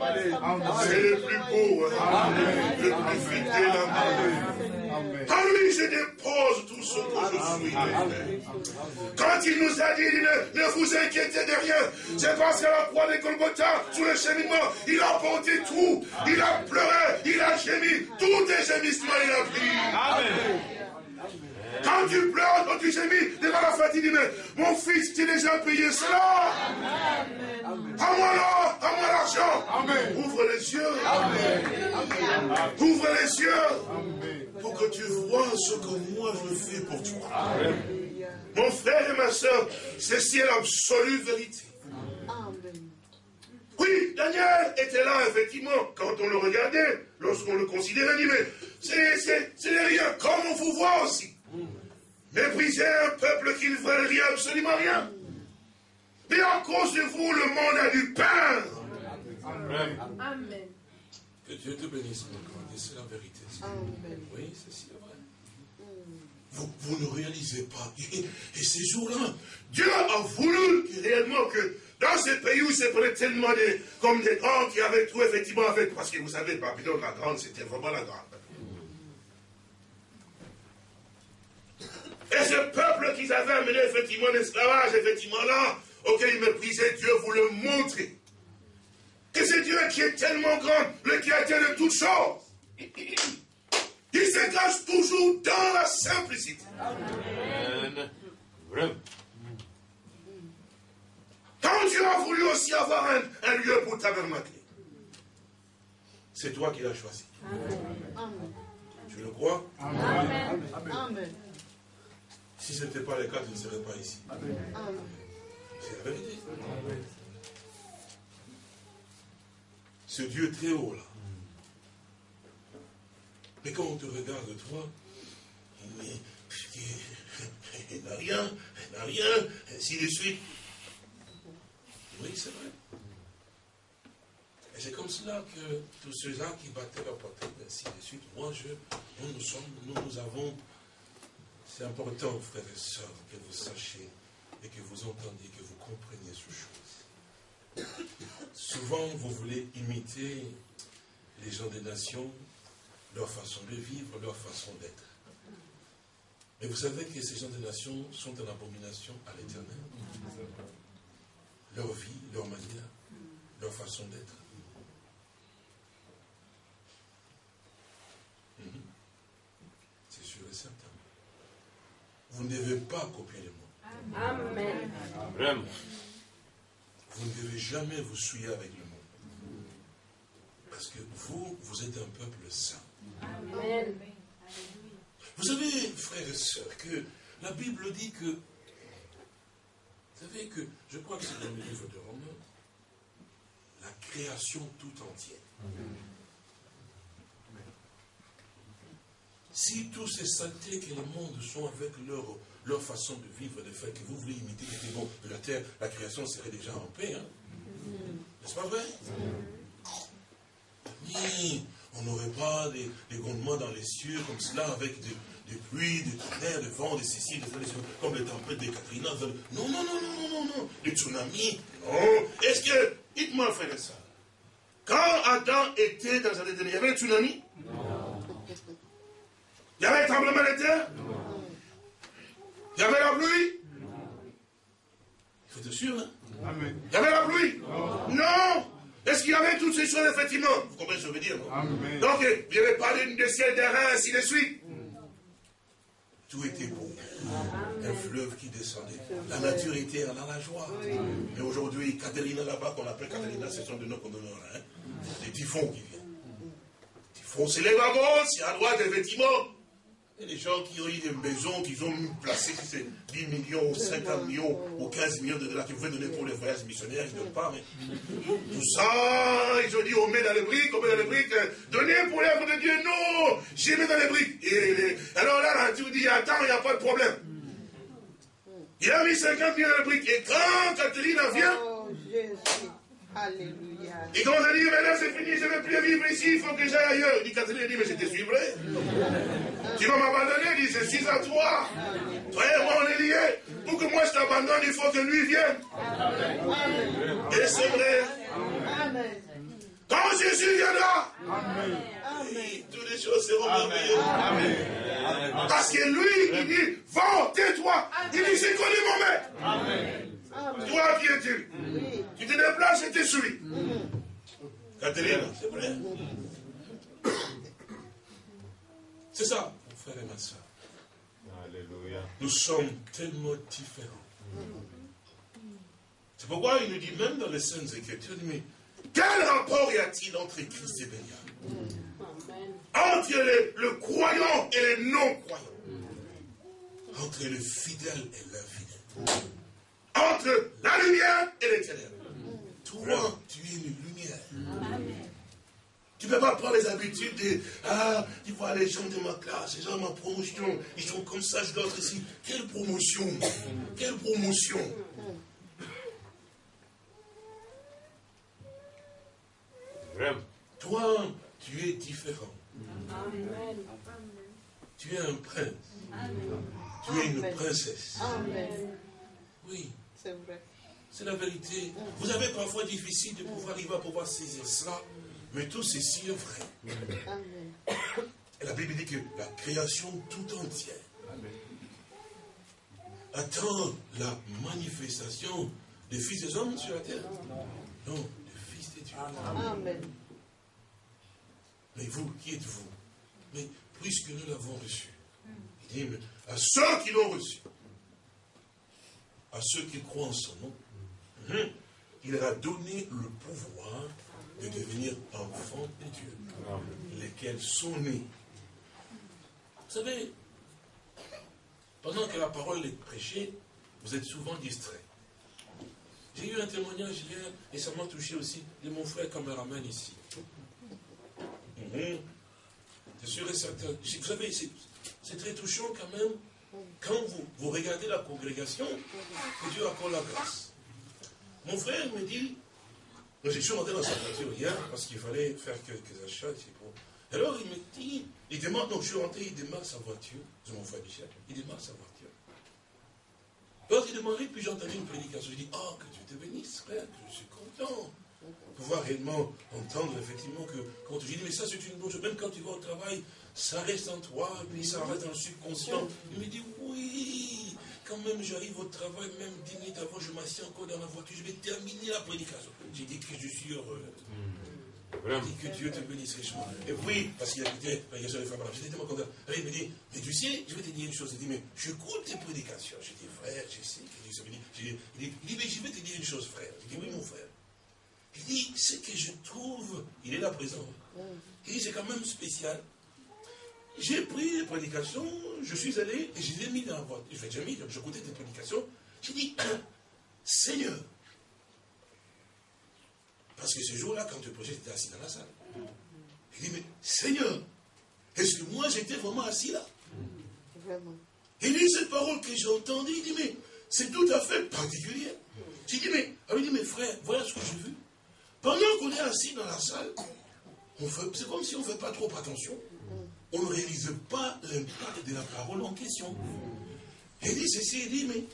C'est le plus beau, hein. le plus fidèle En lui, je dépose tout ce que je suis. Quand il nous a dit, ne, vous inquiétez de rien, c'est parce qu'à la croix des Golgotha, sous le cheminement, il a porté tout. Il a pleuré, il a gémi, tous tes gémissements, il a pris. Amen. Quand tu pleures, quand tu gémis devant la fatigue, mais mon fils, tu as déjà payé cela. À moi l'or, à moi l'argent. Ouvre les yeux. Ouvre les yeux. Pour que tu vois ce que moi je fais pour toi. Mon frère et ma soeur, ceci est l'absolue vérité. Oui, Daniel était là, effectivement, quand on le regardait, lorsqu'on le considérait, dit, mais c'est rien, comme on vous voit aussi. Mépriser un peuple qui ne veut rien, absolument rien. Mais à cause de vous, le monde a du pain. Amen. Que Dieu te bénisse, mon grand. C'est la vérité. Amen. Oui, c'est vrai. Vous, vous, ne réalisez pas. Et, ces jours-là, Dieu a voulu réellement que dans ce pays où c'est prenait tellement de, comme des grands qui avaient tout effectivement avec, parce que vous savez, Babylone la grande, c'était vraiment la grande. Et ce peuple qu'ils avaient amené effectivement en esclavage, effectivement là, auquel ils méprisaient, Dieu vous le montrer. Que c'est Dieu qui est tellement grand, le créateur de toutes choses. Il se cache toujours dans la simplicité. Amen. Quand Dieu a voulu aussi avoir un, lieu pour tabernacle, c'est toi qui l'as choisi. Amen. Tu le crois? Amen. Amen. Si ce n'était pas le cas, tu ne serais pas ici. C'est la vérité. Ce Dieu très haut là. Mais quand on te regarde, toi, il n'a rien, il n'a rien, ainsi de suite. Oui, c'est vrai. Et c'est comme cela que tous ceux-là qui battaient leur poitrine, ainsi de suite, moi, je, nous, nous sommes, nous, nous avons c'est important, frères et sœurs, que vous sachiez et que vous entendiez, que vous compreniez ces choses. Souvent, vous voulez imiter les gens des nations, leur façon de vivre, leur façon d'être. Mais vous savez que ces gens des nations sont en abomination à l'éternel. Leur vie, leur manière, leur façon d'être. Mhm. C'est sûr et certain vous ne devez pas copier le monde. Amen. Vous ne devez jamais vous souiller avec le monde. Parce que vous, vous êtes un peuple saint. Amen. Vous savez, frères et sœurs, que la Bible dit que, vous savez que, je crois que c'est dans le livre de Romains, la création tout entière. Si tous ces saletés que le monde sont avec leur, leur façon de vivre, de faire, que vous voulez imiter, que bon, de la terre, la création serait déjà en paix. Hein? N'est-ce pas vrai? Ni on n'aurait pas des, des, grondements dans les cieux comme cela, avec des, des pluies, des tonnerres, des vents, des ceci, des comme les tempêtes des Katrina. Non, non, non, non, non, non, non. Des tsunamis. Non. Est-ce que, dites-moi, frère ça, quand Adam était dans un il y avait un tsunami? Non. Il y avait un tremblement de terre? Il y avait la pluie? Il faut être sûr, hein? Il y avait la pluie? Non, Est-ce qu'il y avait toutes ces choses, effectivement? Vous comprenez ce que je veux dire Donc, il n'y avait pas de ciel, d'air, ainsi de suite. Tout était beau. Un fleuve qui descendait. La nature était dans la joie. Et aujourd'hui, Caterina là-bas, qu'on appelle Caterina, ce sont de nos condamneurs. Hein? Des typhons qui viennent. Typhons, c'est les wagons, c'est à droite, effectivement. Il y a des gens qui ont eu des maisons, qui ont placé 10 millions, ou 50 millions, ou 15 millions de dollars qu'ils pouvaient donner pour les voyages missionnaires, ils ne donnent pas, mais tout ça, ils ont dit, on met dans les briques, on met dans les briques, donnez pour l'œuvre de Dieu, non, j'ai mis dans les briques. Et alors là, là, tu dis, attends, il n'y a pas de problème. Il a mis 50 millions dans les briques, et quand Catherine vient, oh, Alléluia. Et quand on a dit, maintenant c'est fini, je ne vais plus vivre ici, il faut que j'aille ailleurs. Il dit, Catherine, dit, mais je te suivrai. Tu vas m'abandonner, il dit, je suis à toi. Toi et moi, on est liés. Pour que moi je t'abandonne, il faut que lui vienne. Et c'est vrai. Quand Jésus viendra, toutes les choses seront merveilleuses. Parce que lui, il dit, va, tais-toi. Il dit, j'ai connu mon maître. Amen. Toi, qui es-tu Tu te déplaces et tu suis. Catherine, c'est vrai. C'est ça, mon frère et ma soeur. Alléluia. Nous sommes tellement différents. C'est pourquoi il nous dit même dans les Saintes Écritures, mais quel rapport y a-t-il entre Christ et Bélial Entre le croyant et le non-croyant. Entre le fidèle et l'infidèle entre la lumière et les ténèbres. Toi, tu es une lumière. Tu ne peux pas prendre les habitudes de Ah, tu vois les gens de ma classe, les gens de ma promotion, ils sont comme ça, je dois être ici. Quelle promotion? Quelle promotion? Toi, tu es différent. Tu es un prince. Tu es une princesse. Oui. C'est vrai. C'est la vérité. Vous avez parfois difficile de pouvoir arriver à pouvoir saisir cela, mais tout ceci est vrai. Et la Bible dit que la création tout entière attend la manifestation des fils des hommes sur la terre. Non, des fils de Dieu. Amen. Mais vous, qui êtes-vous? Mais puisque nous l'avons reçu, il dit, à ceux qui l'ont reçu, à ceux qui croient en son nom, hein, il leur a donné le pouvoir de devenir enfants de Dieu, lesquels sont nés. Vous savez, pendant que la parole est prêchée, vous êtes souvent distraits. J'ai eu un témoignage hier, et ça m'a touché aussi, de mon frère caméraman ici. C'est sûr et certain. Vous savez, c'est très touchant quand même quand vous, regardez la congrégation, que Dieu accorde la grâce. Mon frère me dit, je suis rentré dans sa voiture hier parce qu'il fallait faire quelques achats. Alors il me dit, il demande, donc je suis rentré, il démarre sa voiture, c'est mon frère Michel, il démarre sa voiture. Alors il demandait, puis j'ai entendu une prédication. Je dis, oh, que Dieu te bénisse, frère, je suis content pouvoir réellement entendre effectivement que quand tu dis, mais ça c'est une bonne chose, même quand tu vas au travail, ça reste en toi, puis ça reste dans le subconscient. Il me dit, oui, quand même j'arrive au travail, même dix minutes avant, je m'assieds encore dans la voiture, je vais terminer la prédication. J'ai dit que je suis heureux. J'ai dit que Dieu te bénisse richement. Et oui, parce qu'il a écouté la prédication des femmes J'étais tellement content. il me dit, mais tu sais, je vais te dire une chose. Il dit, mais j'écoute tes prédications. J'ai dit, frère, je sais que Dieu se bénit. Il dit, mais je vais te dire une chose, frère. J'ai dit, oui, mon frère. Il dit, ce que je trouve, il est là présent. Il dit, c'est quand même spécial. J'ai pris les prédications, je suis allé et je les ai mis dans la boîte. J'ai mis, j'écoutais tes prédications. J'ai dit, Seigneur. Parce que ce jour-là, quand tu prêchais, j'étais assis dans la salle. Il dit, mais Seigneur, est-ce que moi j'étais vraiment assis là? Vraiment. Il dit, cette parole que j'ai entendue, il dit, mais c'est tout à fait particulier. J'ai dit, mais, alors il dit, mais frère, voilà ce que j'ai vu. Pendant qu'on est assis dans la salle, c'est comme si on ne fait pas trop attention. On ne réalise pas l'impact de la parole en question. Il dit ceci, il dit, mais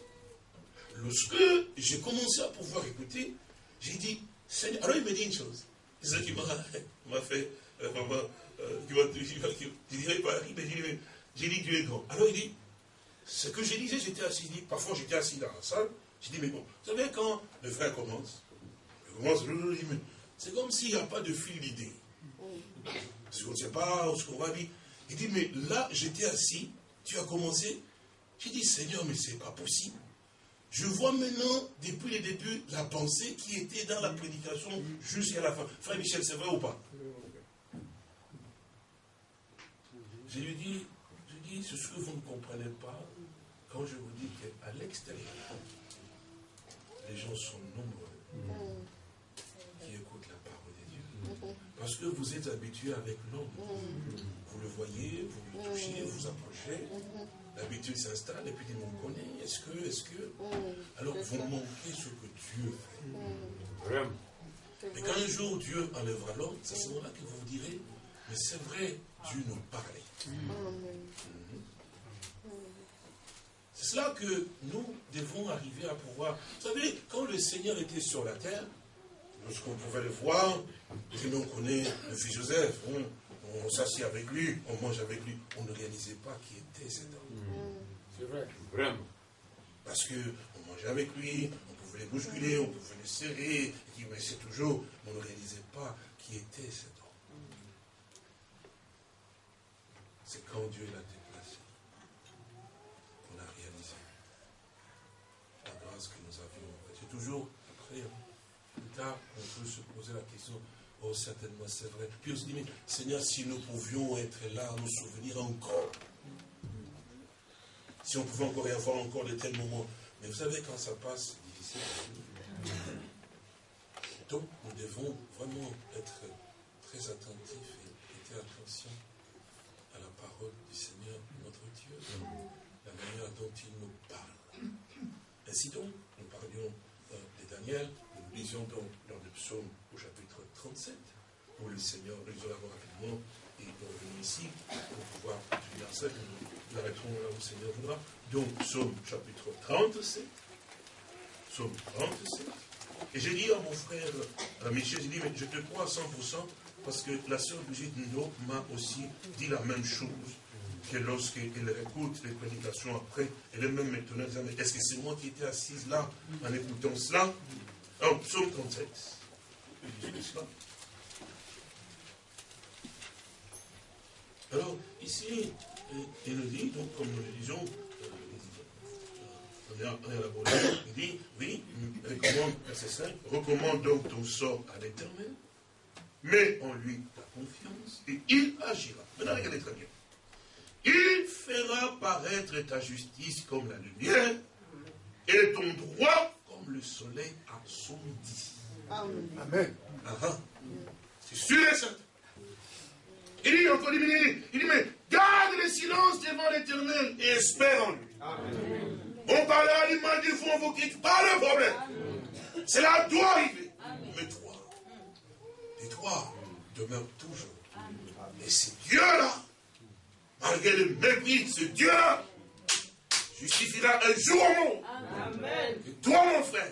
lorsque j'ai commencé à pouvoir écouter, j'ai dit, Seigneur, alors il me dit une chose. C'est ça qui m'a fait euh, vraiment, euh, qui dirais pas, il dit, j'ai dit, Dieu est grand. Alors il dit, ce que j'ai disais, j'étais assis, parfois j'étais assis dans la salle, j'ai dit, mais bon, vous savez, quand le frère commence, c'est comme s'il n'y a pas de fil d'idée. Parce qu'on ne sait pas ce qu'on va dire. Il dit, mais là, j'étais assis, tu as commencé. J'ai dit, Seigneur, mais c'est pas possible. Je vois maintenant, depuis le début, la pensée qui était dans la prédication jusqu'à la fin. Frère Michel, c'est vrai ou pas? Je lui dis, je dis, c'est ce que vous ne comprenez pas quand je vous dis qu'à l'extérieur, les gens sont nombreux qui écoutent la parole de Dieu. Parce que vous êtes habitués avec l'homme. Vous le voyez, vous le touchez, vous approchez. L'habitude s'installe et puis il me connaît. Est-ce que, est-ce que. Alors vous manquez ce que Dieu fait. Vraiment. Et quand un jour Dieu enlèvera l'homme, c'est à ce moment-là que vous vous direz, mais c'est vrai, Dieu nous parlait. Mhm. C'est cela que nous devons arriver à pouvoir. Vous savez, quand le Seigneur était sur la terre, lorsqu'on pouvait le voir, nous on connaît le fils Joseph, on s'assied avec lui, on mange avec lui, on ne réalisait pas qui était cet homme. Mhm. C'est vrai, vraiment. Parce qu'on mangeait avec lui, pouvait les bousculer, on pouvait les serrer, mais c'est toujours, on ne réalisait pas qui était cet homme. C'est quand Dieu l'a déplacé qu'on a réalisé la grâce que nous avions. C'est toujours, après, plus tard, on peut se poser la question, oh certainement c'est vrai. Puis on se dit, mais Seigneur, si nous pouvions être là, nous souvenir encore, si on pouvait encore y avoir encore de tels moments. Mais vous savez, quand ça passe, donc, nous devons vraiment être très attentifs et prêter attention à la parole du Seigneur, notre Dieu, la manière dont il nous parle. Ainsi donc, nous parlions Daniel, nous lisions donc dans le psaume au chapitre 37, où le Seigneur, nous lisons rapidement, et nous revenons ici pour pouvoir étudier ça, nous arrêterons là où le Seigneur voudra. Donc, psaume chapitre 37, psaume 37. Et j'ai dit à mon frère à Michel, j'ai dit, mais je te crois à 100% parce que la sœur Brigitte Nino m'a aussi dit la même chose que lorsqu'elle écoute les prédications après, elle est même maintenant mais est-ce que c'est moi qui étais assise là en écoutant cela? En psaume 37. Alors, ici, il nous dit, donc, comme nous le disons, il dit, oui, recommande, verset 5, recommande donc ton sort à l'éternel, mets en lui ta confiance, et il agira. Maintenant, regardez très bien. Il fera paraître ta justice comme la lumière, et ton droit comme le soleil à son dit. Amen. Ah, ah. C'est sûr et certain. Il dit encore, il dit, il dit, mais garde le silence devant l'éternel et espère en lui. Amen. On parlera du mal du fond, on vous quitte pas le problème. Cela doit arriver. Mais toi, et toi, demeure toujours. Et c'est Dieu-là, malgré le mépris, ce Dieu-là, justifiera un jour au monde. Et toi, mon frère,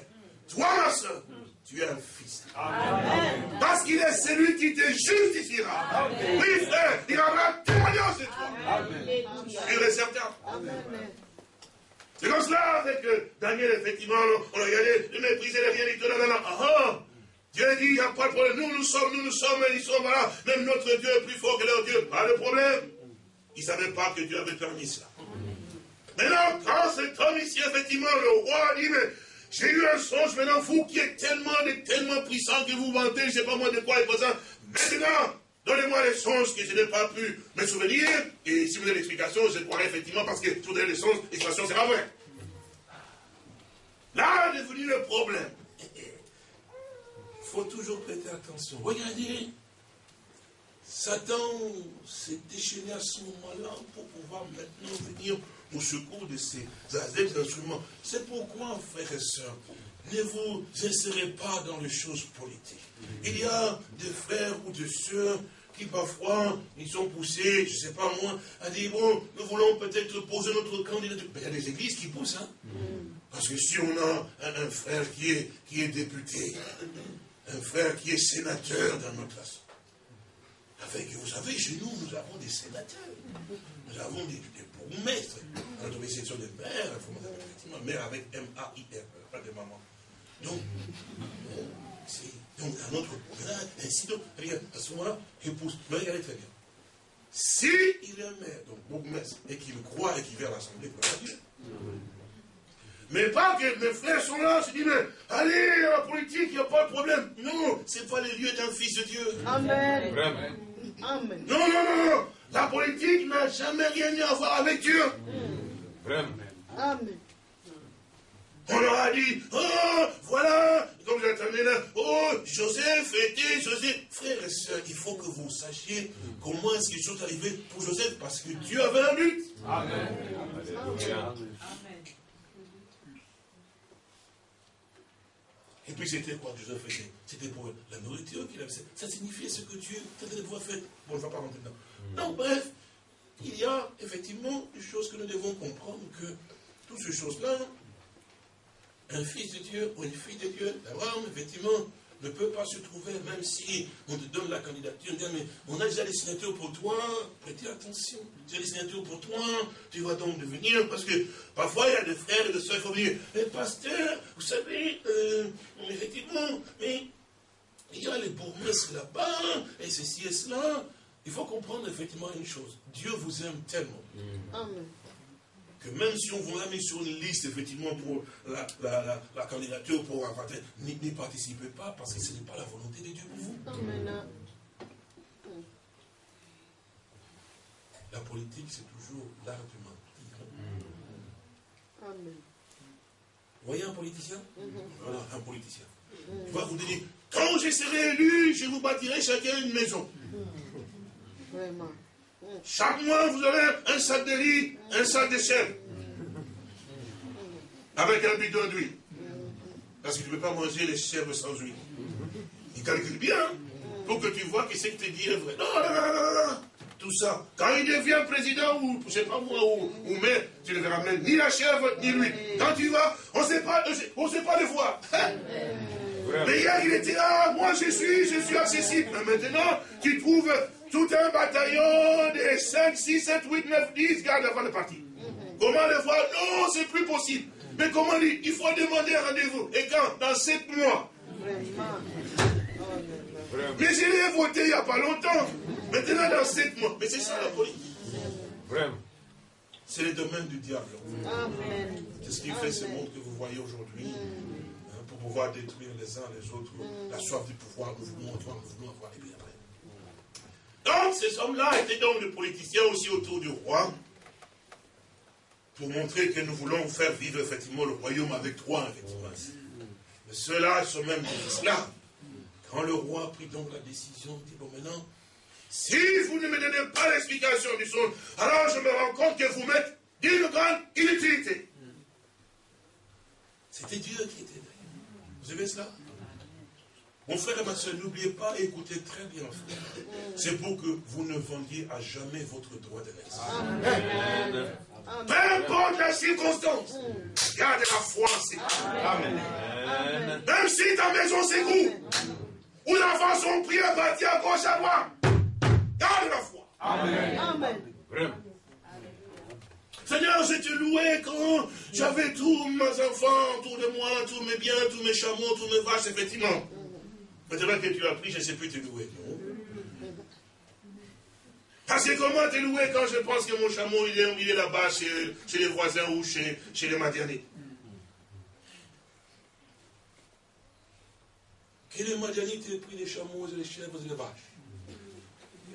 toi, ma soeur, tu es un fils. Parce qu'il est celui qui te justifiera. Oui, frère, il aura témoignage de toi. Sûr et certain. C'est comme cela avec Daniel, effectivement, on a regardé, le mépriser, le rien tout, là, là, ah, ah. Dieu dit, il n'y a pas de problème. Nous, nous sommes, nous, nous sommes, ils sont, voilà. Même notre Dieu est plus fort que leur Dieu. Pas de problème. Ils ne savaient pas que Dieu avait permis cela. Maintenant, quand cet homme ici, effectivement, le roi dit, mais j'ai eu un songe, maintenant, vous qui êtes tellement, tellement puissant que vous vantez, je ne sais pas moi de quoi il faut ça. Maintenant, Donnez-moi les songes que je n'ai pas pu me souvenir. Et si vous avez l'explication, je croirai effectivement parce que tout les songes, l'explication sera vraie. Là est venu le problème. Il faut toujours prêter attention. Regardez, Satan s'est déchaîné à ce moment-là pour pouvoir maintenant venir au secours de ces adeptes d'instruments. C'est pourquoi, frères et sœurs, ne vous insérez pas dans les choses politiques. Il y a des frères ou des sœurs qui parfois, ils sont poussés, je ne sais pas moi, à dire, bon, nous voulons peut-être poser notre candidature. il y a des églises qui poussent, hein. Parce que si on a un, frère qui est, qui est député, un frère qui est sénateur dans notre assemblée, avec, vous savez, chez nous, nous avons des sénateurs, nous avons des, des bourgmestres, notre section des mères, effectivement, avec M-A-I-R, pas de maman. Donc, c'est donc un autre programme, ainsi donc, regarde, à ce moment-là, il pousse. Mais regardez très bien. Si est maire, donc bourgmestre, et qu'il croit et qu'il vient à l'Assemblée, à Dieu. Mais pas que mes frères sont là, je dis, mais allez, la politique, il n'y a pas de problème. Non, ce n'est pas le lieu d'un fils de Dieu. Amen. Amen. Non, non, non, non. La politique n'a jamais rien à voir avec Dieu. Amen. On leur a dit, oh, voilà, comme j'attendais là, oh, Joseph était Joseph. Frères et sœurs, il faut que vous sachiez comment est-ce que les choses arrivaient pour Joseph, parce que Dieu avait un but. Amen. Et puis c'était quoi que Joseph faisait? C'était pour la nourriture qu'il avait. Ça signifiait ce que Dieu tentait de pouvoir faire. Bon, je ne vais pas rentrer dedans. Non, bref, il y a effectivement des choses que nous devons comprendre que toutes ces choses-là un fils de Dieu ou une fille de Dieu, d'Abraham, effectivement, ne peut pas se trouver, même si on te donne la candidature, on dit, mais on a déjà les signatures pour toi, prêtez attention, j'ai les signatures pour toi, tu vas donc devenir, parce que parfois il y a des frères et des soeurs qui vont dire, mais pasteur, vous savez, euh, effectivement, mais il y a les bourgmestres là-bas, et ceci et cela. Il faut comprendre effectivement une chose, Dieu vous aime tellement. Amen que même si on vous a mis sur une liste, effectivement, pour la, candidature pour un n'y participez pas parce que ce n'est pas la volonté de Dieu pour vous. La politique, c'est toujours l'art du Amen. Vous voyez un politicien? Voilà, un politicien. Il va vous dire, quand je serai élu, je vous bâtirai chacun une maison. Vraiment. Chaque mois, vous aurez un sac de riz, un sac de chèvre. Avec un bidon d'huile. Parce que tu ne peux pas manger les chèvres sans huile. Il calcule bien pour que tu vois que ce qu'il te dit est vrai. Non, non, non, non, non. Tout ça. Quand il devient président ou, je ne sais pas moi, ou, ou maire, tu ne verras même ni la chèvre ni l'huile. Quand tu vas, on ne sait pas, on sait pas le voir. Mais hier, il était là, moi je suis, je suis accessible. Mais maintenant, tu trouves tout un bataillon de 5, 6, 7, 8, 9, 10 gardes avant de partir. Comment le voir? Non, c'est plus possible. Mais comment dire Il faut demander un rendez-vous. Et quand? Dans 7 mois. Mais je l'ai voté il n'y a pas longtemps. Maintenant, dans 7 mois. Mais c'est ça la politique. Vraiment. C'est le domaine du diable. C'est ce qui fait ce monde que vous voyez aujourd'hui. Hein, pour pouvoir détruire les uns les autres. La soif du pouvoir, nous voulons avoir les biens. Donc, ces hommes-là étaient donc des politiciens aussi autour du roi, pour montrer que nous voulons faire vivre effectivement le royaume avec toi, effectivement. Mais ceux-là sont même des esclaves. Quand le roi prit donc la décision, il dit, bon maintenant, si vous ne me donnez pas l'explication du son, alors je me rends compte que vous m'êtes d'une grande inutilité. C'était Dieu qui était derrière. Vous avez cela? Mon frère et ma soeur, n'oubliez pas, écoutez très bien, frère. C'est pour que vous ne vendiez à jamais votre droit de naissance. Peu importe la circonstance, garde la foi en Amen. Même si ta maison s'écroule, ou les enfants sont pris à gauche à droite, garde la foi. Amen. Amen. Seigneur, je te louais quand j'avais tous mes enfants autour de moi, tous mes biens, tous mes chameaux, tous mes vaches, effectivement. Maintenant que tu as pris, je ne sais plus te louer. Parce que comment te louer quand je pense que mon chameau, il est, est là-bas chez, les voisins ou chez, chez les Madianites Que les Madianites aient pris les chameaux, les chèvres et les vaches.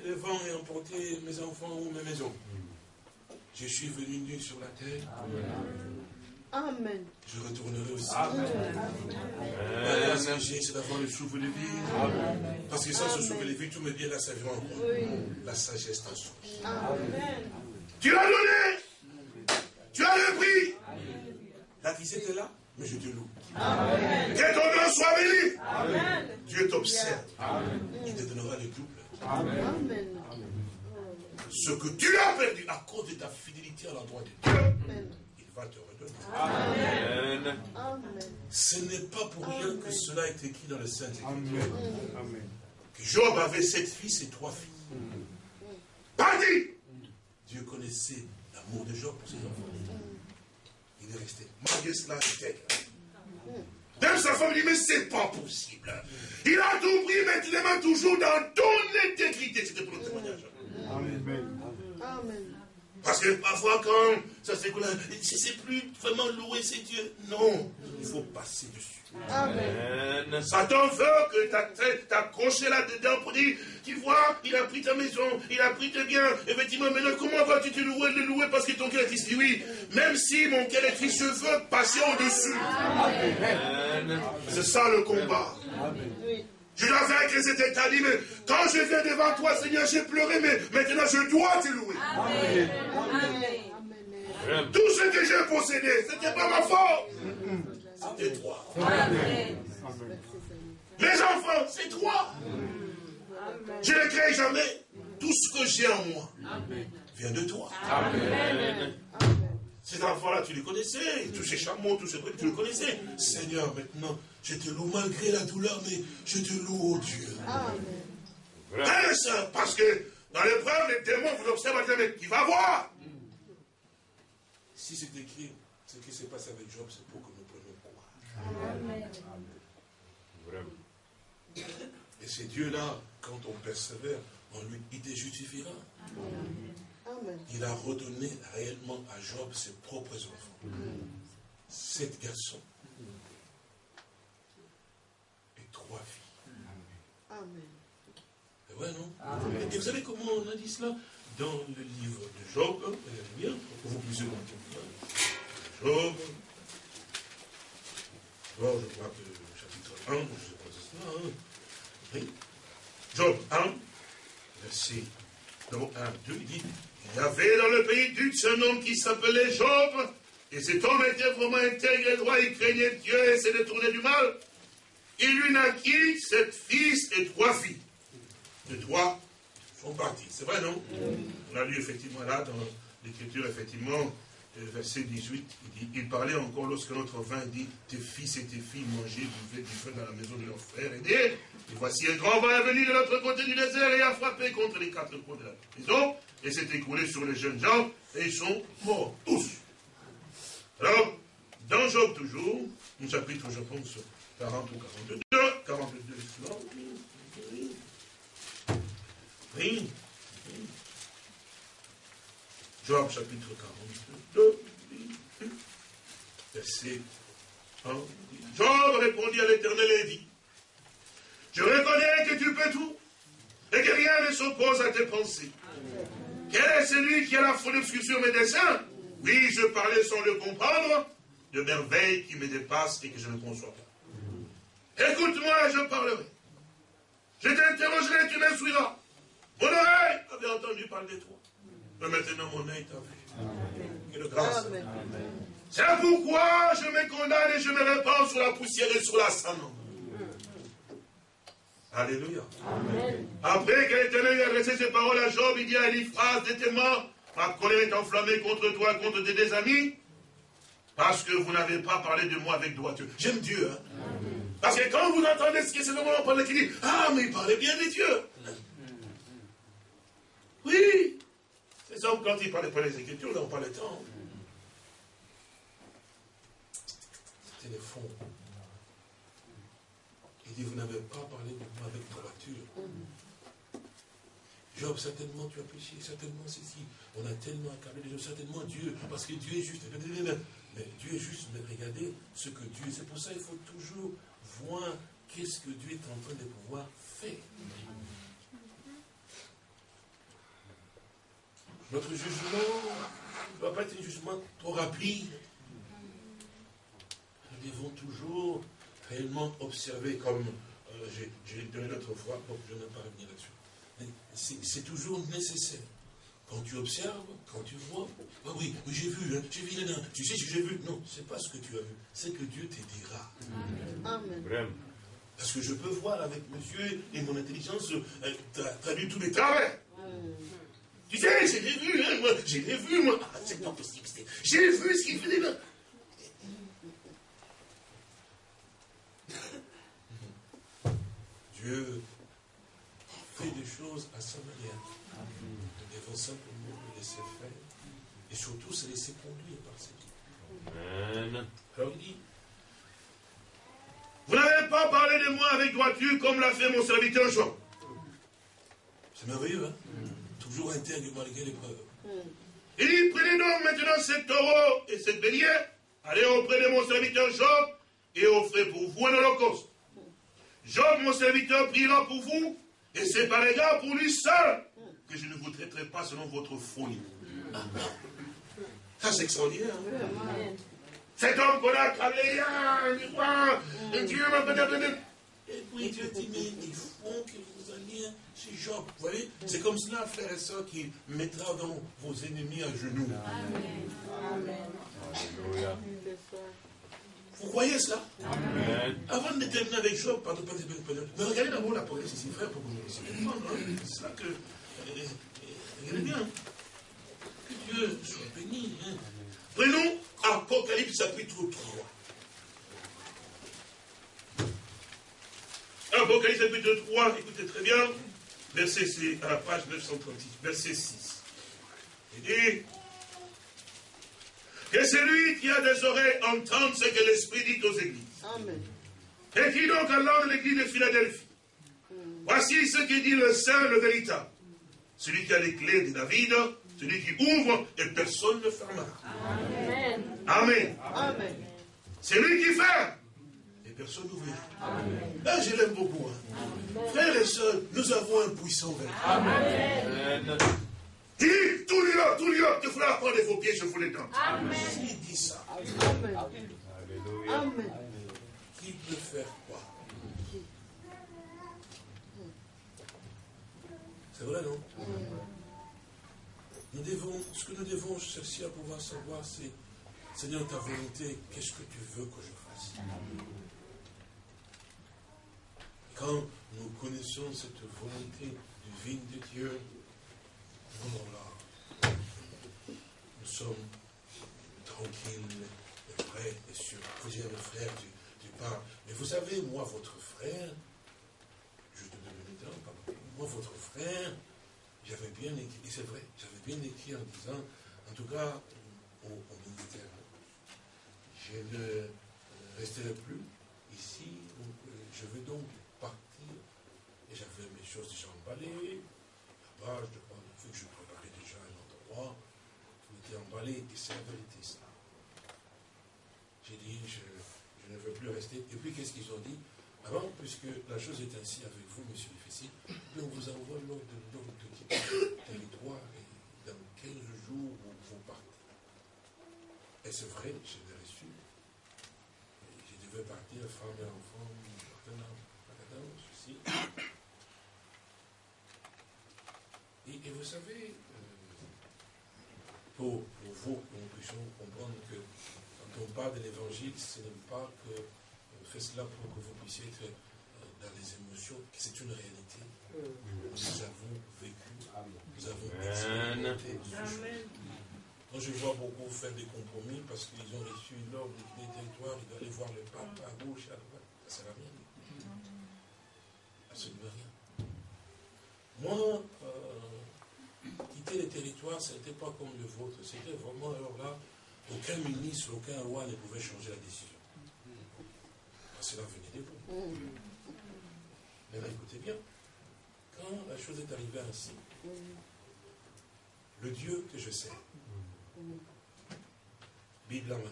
Que le vent ait emporté mes enfants ou mes maisons. Je suis venu nu sur la terre. Amen. Je retournerai aussi. Amen. Amen. c'est d'avoir le souffle de vie. Parce que sans ce souffle de vie, tout me vient la sagesse. Oui. La sagesse t'en source. Amen. Tu l'as donné. Tu as repris. La qui était là, mais je te loue. Amen. Que ton nom soit béni. Amen. Dieu t'observe. Il te donnera le double. Amen. Ce que tu as perdu à cause de ta fidélité à l'endroit de Dieu, il va te Amen. Ce n'est pas pour rien que cela est écrit dans le Saint-Écriture. Que Job avait sept fils et trois filles. Pas Dieu connaissait l'amour de Job pour ses enfants. Il est resté. Malgré cela, il était. Même sa femme dit, mais c'est pas possible. Il a tout pris, mais il les toujours dans ton intégrité. C'était pour le témoignage. Amen. Amen. Parce que parfois, quand ça s'écoule, c'est plus vraiment louer ces dieux. Non, il faut passer dessus. Amen. Satan veut que t'accroches là-dedans pour dire, tu vois, il a pris ta maison, il a pris tes biens. Effectivement, maintenant, comment vas-tu te louer, le louer? Parce que ton cœur est triste Oui, même si mon cœur est triste, je veux passer au-dessus. C'est ça le combat. Je dois vaincre cet état dit, mais quand je viens devant toi, Seigneur, j'ai pleuré, mais maintenant je dois te louer. Tout ce que j'ai possédé, ce n'était pas ma faute. C'était toi. Les enfants, c'est toi. Je ne crée jamais. Tout ce que j'ai en moi vient de toi. Amen. Ces enfants-là, tu les connaissais. Tous ces chameaux, tous ces trucs, tu les connaissais. Seigneur, maintenant, je te loue malgré la douleur, mais je te loue, oh Dieu. Amen. Parce que dans l'épreuve, les démons vous observent, mais qui va voir? Si c'est écrit, ce qui s'est passé avec Job, c'est pour que nous prenions croire. Amen. Et c'est Dieu-là, quand on persévère en lui, il te justifiera. Il a redonné réellement à Job ses propres enfants. Sept garçons et trois filles. Amen. Et ouais, non Et vous savez comment on a dit cela Dans le livre de Job, regardez bien, pour vous puissiez comprendre. Job, Job, je crois que le chapitre 1, je ne sais pas si c'est cela, hein. oui. Job 1, verset 1, 2, il dit, il y avait dans le pays d'Utz un homme qui s'appelait Job, et cet homme était vraiment intègre et droit, il craignait Dieu et s'est détourné du mal. Il lui naquit sept fils et trois filles. Les trois sont partis. C'est vrai, non? On a lu effectivement là, dans l'écriture, effectivement, verset 18, il, dit, il parlait encore lorsque notre vin dit, tes fils et tes filles mangeaient du feu dans la maison de leurs frères et et voici un grand vin est venu de l'autre côté du désert et a frappé contre les quatre coins de la maison et s'est écoulé sur les jeunes gens et ils sont morts, tous. Alors, dans Job toujours, un chapitre, je pense, 40 ou 42, 42, oui, oui, Job chapitre 42, verset 1. Job répondit à l'Éternel et dit, je reconnais que tu peux tout et que rien ne s'oppose à tes pensées. Quel est celui qui a la folie sur mes desseins? Oui, je parlais sans le comprendre de merveilles qui me dépassent et que je ne conçois pas. Écoute-moi, je parlerai. Je t'interrogerai, tu m'instruiras. Mon oreille avait entendu parler de toi. Mais maintenant, mon œil t'a vu. Et de grâce. C'est pourquoi je me condamne et je me répands sur la poussière et sur la cendre. Alléluia. Après que l'Éternel ait adressé ses paroles à Job, il dit à Eliphaz, détais-moi, ma colère est enflammée contre toi, contre tes deux amis, parce que vous n'avez pas parlé de moi avec droiture. J'aime Dieu. Hein? Parce que quand vous entendez ce que c'est le moment qui dit, ah, mais il parlait bien de Dieu. Oui. Hommes, quand ils parlaient pas les Écritures, ils n'ont pas le temps. C'était le fond. Il dit, vous n'avez pas parlé de moi avec droiture. Job, certainement tu as péché, certainement ceci. On a tellement accablé les gens, certainement Dieu, parce que Dieu est juste. Mais Dieu est juste, mais regardez ce que Dieu, c'est pour ça qu'il faut toujours voir qu'est-ce que Dieu est en train de pouvoir faire. Notre jugement ne doit pas être un jugement trop rapide. Nous devons toujours réellement observer, comme euh, j'ai donné l'autre fois, bon, je ne vais pas revenir là-dessus. C'est toujours nécessaire. Quand tu observes, quand tu vois, ah oui, oui j'ai vu, hein, j'ai vu, tu sais ce que j'ai vu. Non, c'est pas ce que tu as vu, c'est que Dieu te dira. Amen. Parce que je peux voir avec mes yeux et mon intelligence euh, traduire tous les travers. Tu sais, j'ai vu, hein, moi, j'ai vu, moi. Ah, c'est pas possible. J'ai vu ce qu'il faisait là. Dieu fait des choses à sa manière. Nous devons simplement le laisser faire et surtout se laisser conduire par ses Amen. Alors il dit, vous n'avez pas parlé de moi avec droiture comme l'a fait mon serviteur Jean. C'est merveilleux, hein? Toujours intègre malgré l'épreuve. Il dit, prenez donc maintenant ce taureau et cette bélier, allez auprès de mon serviteur Job et offrez pour vous un holocauste. Job, mon serviteur, priera pour vous, et c'est par égard pour lui seul que je ne vous traiterai pas selon votre folie. Ça, c'est extraordinaire. Hein. Cet homme qu'on a câblé, et Dieu m'a peut-être Et puis Dieu dit, mais il faut que vous alliez chez Job. Vous voyez, c'est comme cela, frère et soeur, qui mettra donc vos ennemis à genoux. Amen. Amen. Vous croyez cela? Amen. Avant de terminer avec Job, pardon, pardon, pardon, mais regardez d'abord la police ici, frère, pour que vous puissiez comprendre. Hein. C'est ça que. Euh, euh, regardez bien. Que Dieu soit béni. Hein. Prenons Apocalypse chapitre 3. Apocalypse chapitre 3, écoutez très bien, verset, c'est à la page 936, verset 6. Il dit que celui qui a des oreilles entende ce que l'Esprit dit aux églises. Amen. Et qui donc allant de l'église de Philadelphie. Voici ce que dit le Saint, le véritable. Celui qui a les clés de David, celui qui ouvre et personne ne fermera. Amen. Amen. Amen. C'est lui qui ferme personne n'ouvrira. Là, je l'aime beaucoup. Hein. Frères et sœurs, nous avons un puissant véritable. Amen. Dis, tout lieu, tout lieu, il faudra prendre vos pieds, je vous les donne. Amen. S'il dit ça, Amen. Amen. Qui peut faire quoi? C'est vrai, non? Nous devons, Ce que nous devons chercher à pouvoir savoir, c'est, Seigneur, ta volonté, qu'est-ce que tu veux que je fasse? Quand nous connaissons cette volonté divine de Dieu, nous sommes tranquilles et prêts et sûrs. Vous dire, frère, tu, tu. Mais vous savez, moi, votre frère, je te donne le temps, pardon, moi, votre frère, j'avais bien écrit, et c'est vrai, j'avais bien écrit en disant, en tout cas, au, au militaire, je ne resterai plus ici, euh, je vais donc et j'avais mes choses déjà emballées, là-bas, je que je préparais déjà un endroit, tout était emballé, et c'est la vérité, ça. J'ai dit, je, ne veux plus rester. Et puis, qu'est-ce qu'ils ont dit Avant, puisque la chose est ainsi avec vous, monsieur Fessi, on vous envoie l'ordre de, de territoire, et dans 15 jours, vous, vous partez. Et c'est vrai, je l'ai reçu. je devais partir, femme et enfant, partenaire, ceci. Et, vous savez, euh, pour, vous, nous puissions comprendre que quand on parle de l'évangile, ce n'est pas que on fait cela pour que vous puissiez être euh, dans les émotions, que c'est une réalité. Nous avons vécu, nous avons expérimenté Quand je vois beaucoup faire des compromis parce qu'ils ont reçu l'ordre des territoires, ils doivent aller voir le pape à gauche, à droite. Ça ne sert à rien. Absolument rien. Moi, les territoires, ce n'était pas comme le vôtre. C'était vraiment, alors là, aucun ministre, aucun roi ne pouvait changer la décision. Parce que cela venait de vous. Mais écoutez bien, quand la chose est arrivée ainsi, le Dieu que je sais, Bible en main,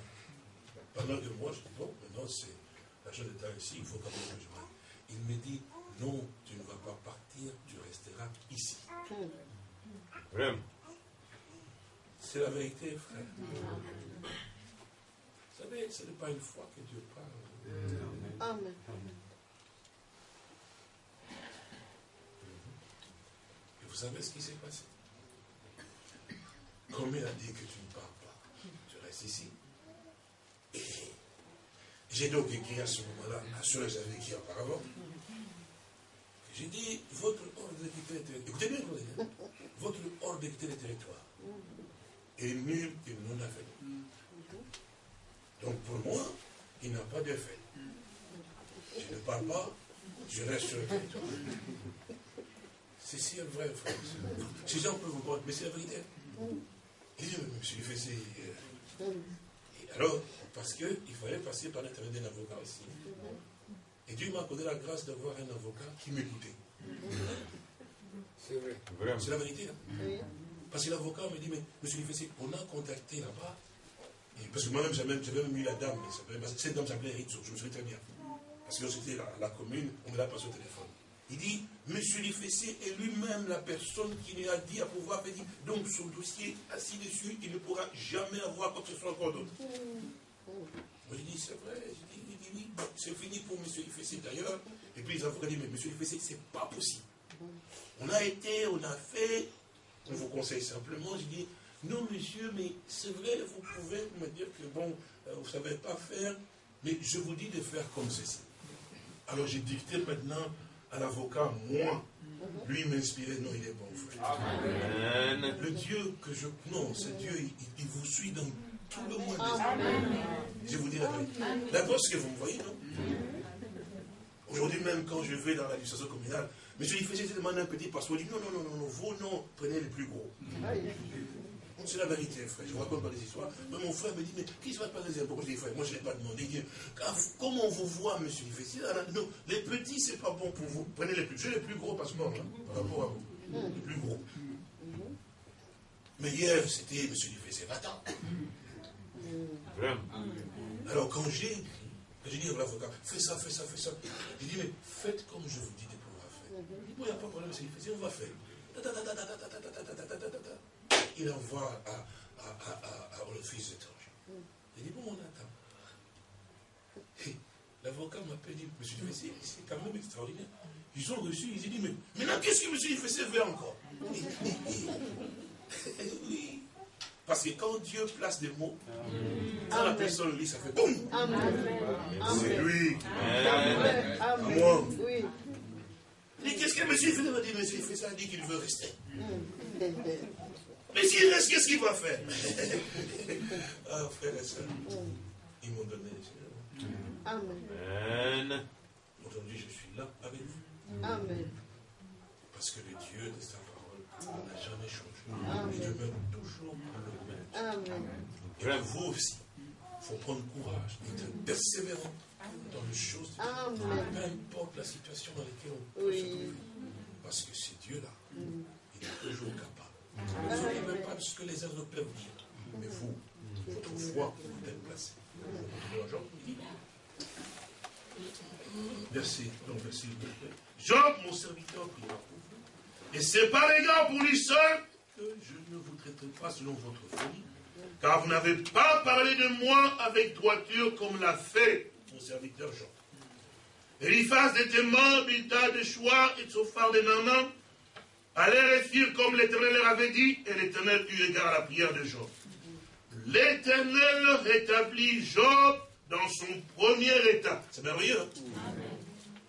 pendant que moi je dis, bon, maintenant c'est la chose est ainsi, il faut quand même que je. Il me dit, non, tu ne vas pas partir, tu resteras ici. C'est la vérité, frère. Vous savez, ce n'est pas une fois que Dieu parle. Amen. Et vous savez ce qui s'est passé? Comme il a dit que tu ne pars pas, tu restes ici. Et j'ai donc écrit à ce moment-là, à ceux que j'avais écrit auparavant, j'ai dit, votre ordre territoire, écoutez bien, écoutez, votre ordre de territoire est nul et non aveugle. Donc pour moi, il n'a pas d'effet. Je ne parle pas, je reste sur le territoire. C'est si vrai, frère. Ces gens peuvent vous croire, mais c'est la vérité. Et je me suis fait alors, parce qu'il fallait passer par l'intermédiaire d'un avocat aussi. Et Dieu m'a accordé la grâce d'avoir un avocat qui m'écoutait. C'est vrai. C'est la vérité. Hein. parce que l'avocat me dit, mais monsieur Fessé, on a contacté là-bas. Parce que moi-même, j'avais même, eu la dame. Cette dame s'appelait Rizzo, je me souviens très bien. Parce que c'était à la commune, on me l'a passé au téléphone. Il dit, Monsieur Lifessé est lui-même la personne qui lui a dit à pouvoir dire, donc son dossier assis dessus, il ne pourra jamais avoir quoi que ce soit encore d'autre. Moi je dis, c'est vrai, je dis, oui, c'est fini pour Monsieur Lifessé d'ailleurs. Et puis les avocats disent, mais Monsieur Lifessé, c'est pas possible. On a été, on a fait, on vous conseille simplement, je dis, non monsieur, mais c'est vrai, vous pouvez me dire que bon, euh, vous ne savez pas faire, mais je vous dis de faire comme ceci. Alors j'ai dicté maintenant à l'avocat, moi, lui m'inspirait, non, il est bon, frère. Amen. Le Dieu que je. Non, ce Dieu, il, vous suit dans tout le monde Je vous dis la vérité. D'abord, ce que vous me voyez, non Aujourd'hui même, quand je vais dans la l'administration communale, monsieur, il faisait demander un petit passeport, il dit non, non, non, non, non, vos noms, prenez les plus gros. C'est la vérité, frère. Je ne raconte pas des histoires. Mais mon frère me dit, mais qui se va pas des impôts Je dis, frère, moi je ne l'ai pas demandé. comment on vous voit, monsieur Non, les petits, ce n'est pas bon pour vous. Prenez les plus. J'ai les plus gros passeports hein, par rapport à vous. Les plus gros. Mais hier, c'était monsieur Livessi, Alors quand j'ai j'ai dit à l'avocat, fais ça, fais ça, fais ça. Il dit, mais faites comme je vous dis de pouvoir faire. Il dit, il n'y a pas de problème, Livessi, on va faire il envoie à, à, à, à l'office étranger. Il dit, bon, on attend. L'avocat m'appelle, dit, monsieur Fessé, c'est quand même extraordinaire. Ils ont reçu, ils ont dit, mais maintenant, qu'est-ce que monsieur Fessé veut encore Oui. Parce que quand Dieu place des mots, quand la personne lit, ça fait boum. C'est lui. Amen. Moi. Mais qu'est-ce que monsieur Fessé va dire Monsieur Fessé a dit qu'il veut rester. Mais s'il reste, qu'est-ce qu'il va faire? Ah, frère et soeur, ils m'ont donné les Amen. Aujourd'hui, je suis là avec vous. Amen. Parce que le Dieu de sa parole n'a jamais changé. Il demeure. Amen. Et pour vous aussi, il faut prendre courage, être persévérant dans les choses de Dieu. Peu importe la situation dans laquelle on peut se trouver. Parce que c'est Dieu-là, mm. il est toujours capable ne savez même pas ce que les autres peuvent dire. Mais vous, votre foi, vous êtes placé. Verset, donc verset Job, mon serviteur, priera pour vous. Et c'est par égard pour lui seul que je ne vous traiterai pas selon votre folie. Car vous n'avez pas parlé de moi avec droiture comme l'a fait mon serviteur Job. Eliphaz était mort, Bilta de choix et phare de Nanan, allèrent et firent comme l'Éternel leur avait dit, et l'Éternel eut égard à la prière de Job. L'Éternel rétablit Job dans son premier état. C'est merveilleux. Hein?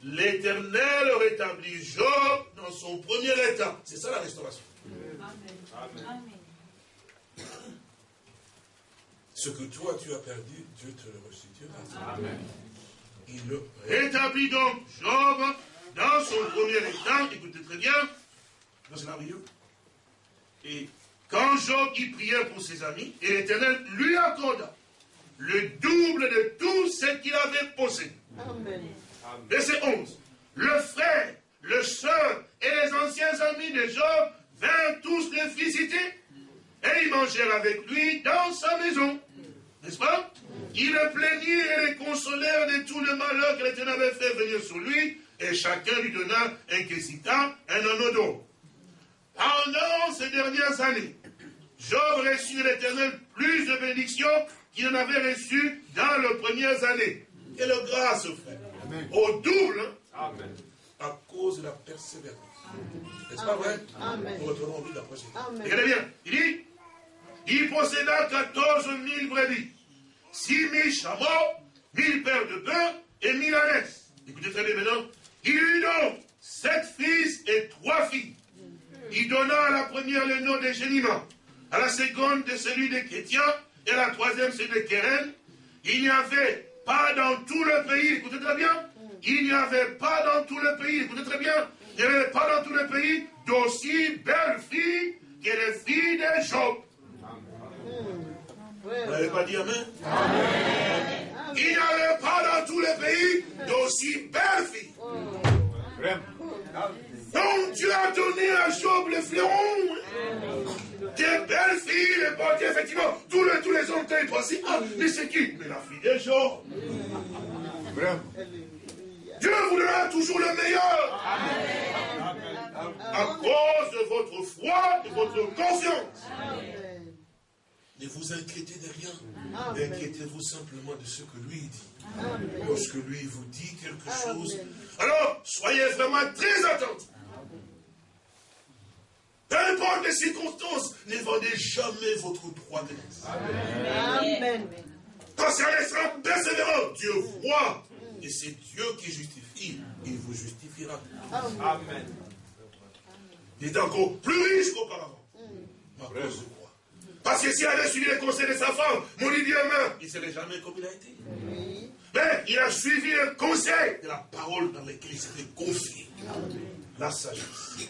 L'Éternel rétablit Job dans son premier état. C'est ça la restauration. Amen. Ce que toi tu as perdu, Dieu te le restituera. Amen. Il le rétablit donc Job dans son premier état. Écoutez très bien c'est merveilleux. Et quand Job y priait pour ses amis, et l'Éternel lui accorda le double de tout ce qu'il avait possédé. Amen. Verset 11. Le frère, le soeur et les anciens amis de Job vinrent tous le visiter et ils mangèrent avec lui dans sa maison. N'est-ce pas? Ils le plaignirent et les consolèrent de tout le malheur que l'Éternel avait fait venir sur lui et chacun lui donna un quesitan, un anneau pendant ces dernières années, Job reçut de l'Éternel plus de bénédictions qu'il en avait reçu dans les premières années. Quelle grâce, frère. Au double, Amen. à cause de la persévérance. N'est-ce pas vrai? Amen. la prochaine. Regardez bien, il dit, il posséda 14 000 brebis, 6 000 chameaux, 1000 paires de bœufs et 1000 ânes. Écoutez très bien maintenant. Il eut donc sept fils et trois filles. Il donna à la première le nom de Génima, à la seconde de celui de Kétia, et à la troisième celui de Keren. Il n'y avait pas dans tout le pays, écoutez très bien, il n'y avait pas dans tout le pays, écoutez très bien, il n'y avait pas dans tout le pays d'aussi belles filles que les filles de Job. Vous n'avez pas dit Amen, Il n'y avait pas dans tout le pays d'aussi belles filles. Donc Dieu a donné à Job le fleuron. dépendait, effectivement, tous les, tous les hommes étaient pensé, ah, mais c'est qui? Mais la fille des gens. Dieu vous donnera toujours le meilleur. À cause de votre foi, de votre confiance. Ne vous inquiétez de rien. Inquiétez-vous simplement de ce que lui dit. Lorsque lui vous dit quelque chose, alors soyez vraiment très attentifs. Peu importe les circonstances, ne vendez jamais votre droit de Amen. Quand c'est un sera persévérant, Dieu voit. Et c'est Dieu qui justifie. Il vous justifiera. Amen. Il est encore plus riche qu'auparavant. Parce que s'il avait suivi les conseils de sa femme, mon idiome, il ne serait jamais comme il a été. Mais il a suivi le conseil de la parole dans laquelle il s'était confié. La sagesse.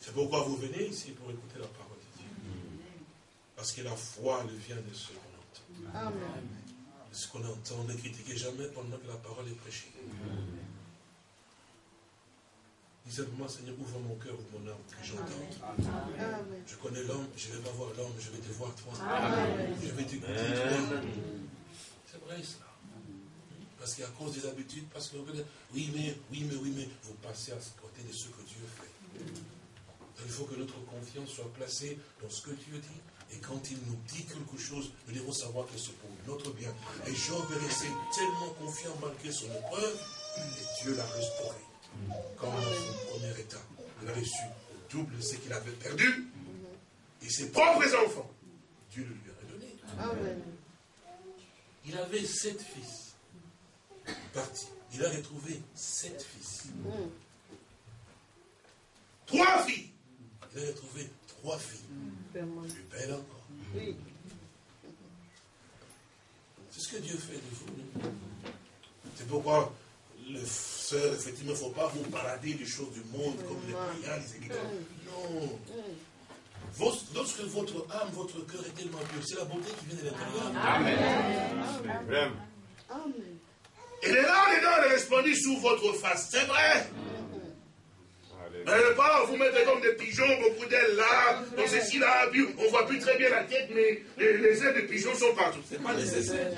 C'est pourquoi vous venez ici pour écouter la parole de Dieu. Parce que la foi, elle vient de ce qu'on entend. Amen. Ce qu'on entend, ne critiquez jamais pendant que la parole est prêchée. Dis simplement, Seigneur, ouvre mon cœur, ouvre mon âme, que j'entende. Je connais l'homme, je ne vais pas voir l'homme, je vais te voir toi. Je vais t'écouter toi. C'est vrai cela. Parce qu'à cause des habitudes, parce que vous oui mais, oui mais, oui mais, vous passez à côté de ce que Dieu fait. il faut que notre confiance soit placée dans ce que Dieu dit. Et quand il nous dit quelque chose, nous devons savoir que c'est pour notre bien. Et Job est resté tellement confiant malgré son épreuve, et Dieu l'a restauré comme dans son premier état. Il a reçu au double ce qu'il avait perdu. Et ses propres enfants, Dieu le lui a donné. Il avait sept fils. Parti. Il a retrouvé sept fils. Trois filles. Il a retrouvé trois filles. Plus belles encore. C'est ce que Dieu fait de vous. C'est pourquoi le sœur, effectivement, il ne faut pas vous balader des choses du monde comme les païens, les églises. Non. lorsque votre âme, votre cœur est tellement pur, c'est la beauté qui vient de l'intérieur. Amen. Amen. Et les larmes dedans répandent sous votre face. C'est vrai. Mais ne pas vous mettre comme des pigeons, beaucoup d'ailes là, dans ceci là, on ne voit plus très bien la tête, mais les, les ailes des pigeons sont partout. Ce n'est pas nécessaire.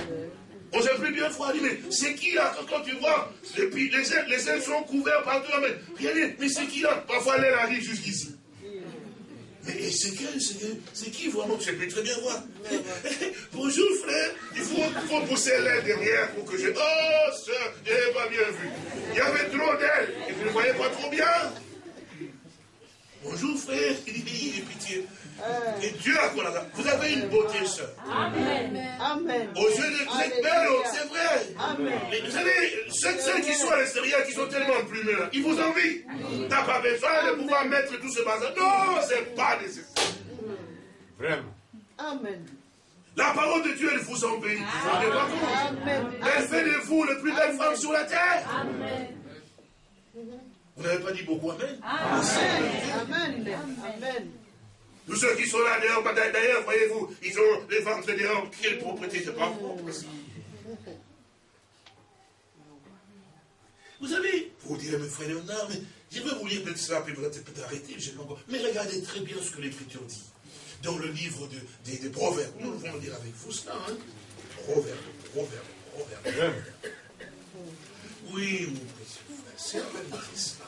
On s'est plus bien froid. Mais c'est qui là quand, tu vois les, les, ailes, les ailes sont couvertes partout. Mais, regardez, mais c'est qui là? Parfois l'aile arrive jusqu'ici. Mais c'est qui, c'est qui vraiment? Je peux très bien voir. Bonjour frère, il faut, pousser l'aile derrière pour que je... Oh soeur, je n'avais pas bien vu. Il y avait trop d'ailes et vous ne voyez pas trop bien. Bonjour frère, il dit pitié. Et Dieu a quoi là Vous avez une beauté, sœur. Amen. Amen. Aux yeux de vous êtes belle, c'est vrai. Amen. Mais vous savez, ceux, qui sont à l'extérieur, qui sont tellement plumés là, ils vous envient. Tu n'as pas besoin de pouvoir mettre tout ce bazar. Non, ce n'est pas nécessaire. Vraiment. Amen. La parole de Dieu, elle vous embellit. Amen. Elle fait de vous le plus belle femme sur la terre. Amen. Vous n'avez pas dit beaucoup Amen Amen. Amen. Tous ceux qui sont là dehors, d'ailleurs, voyez-vous, ils ont les ventres dehors. Quelle propriété, c'est pas propre ça. Vous savez, vous direz, mes frères, non, mais je vais vous lire peut-être cela, puis vous allez peut-être arrêter, mais regardez très bien ce que l'Écriture dit. Dans le livre des Proverbes, nous allons lire avec vous cela, hein. Proverbes, Proverbes, Proverbes. Oui, mon précieux frère, c'est la vérité cela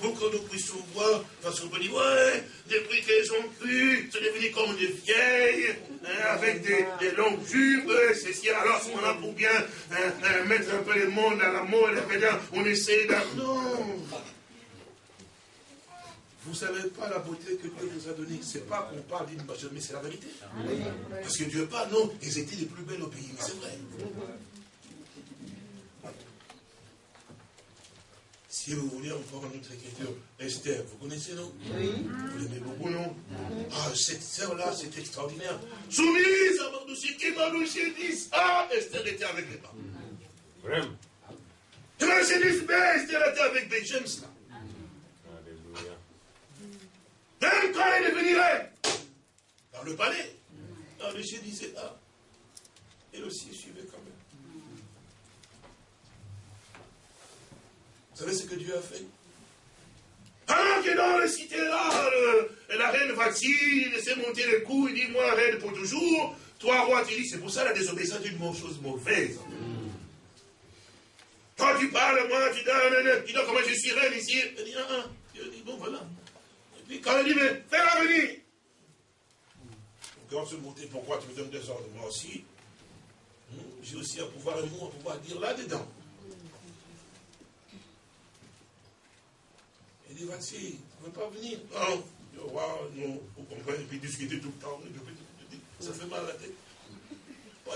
pour que nous puissions voir, parce qu'on peut dire, ouais, depuis qu'elles ont cru, c'est devenu comme des vieilles, hein, avec des, des, longues jupes, ceci, alors on a pour bien hein, hein, mettre un peu le monde à la mode, on essaie de... Non vous ne savez pas la beauté que Dieu vous a donnée. Ce n'est pas qu'on parle d'une mais c'est la vérité. Parce que Dieu parle, non, ils étaient les plus belles au pays, mais c'est vrai. Si vous voulez encore une autre écriture, Esther, vous connaissez, non Oui. Vous l'aimez beaucoup, non Ah, cette sœur-là, c'est extraordinaire. Soumise à Mardoché, qui Mardoché Ah, Esther était avec les parents. Vraiment. Et Mardoché dit Mais Esther était avec des jeunes, là. Alléluia. Même quand elle est venue dans le palais, Mardoché disait Ah, elle aussi suivait quand même. Vous savez ce que Dieu a fait? Alors que dans la cité là, elle la reine va-t-il laisser monter le cou, il dit, moi, reine pour toujours. Toi, roi, tu dis, c'est pour ça la désobéissance est une chose mauvaise. Quand tu parles, moi, tu donnes, tu dis, comment je suis reine ici. Il dit, ah, ah. Il dit, bon, voilà. Et puis quand il dit, mais fais-la venir. Quand se monter, pourquoi tu me donnes des ordres Moi aussi, hmm, j'ai aussi un pouvoir, un mot, un pouvoir dire là-dedans. Il dit, vas-y, tu ne veux pas venir? Non, le roi, non, vous comprenez, et puis discuter tout le temps, ça fait mal à la tête.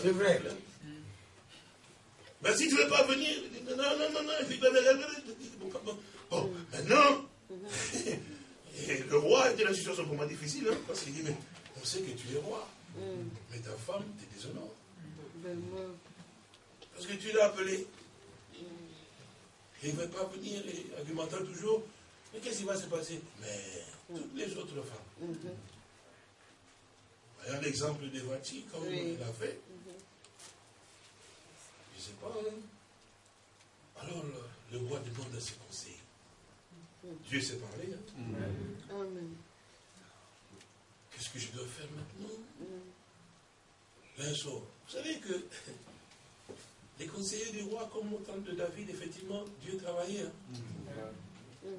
C'est vrai. Mais si tu ne veux pas venir, il dit, non, non, non, non, il dit, bon, maintenant, et le roi était dans une situation vraiment difficile, hein, parce qu'il dit, mais on sait que tu es roi, mais ta femme te déshonore. Parce que tu l'as appelé. Il ne veut pas venir. Et argumenter toujours. Mais qu'est-ce qui va se passer? Mais toutes les autres femmes. Voyons l'exemple de Vati, comme il a fait. Je ne sais pas. Hein. Alors le, roi demande à ses conseils. Dieu s'est parlé. Hein. Qu'est-ce que je dois faire maintenant? L'un sort. Vous savez que les conseillers du roi, comme au temps de David, effectivement, Dieu travaillait. Hein.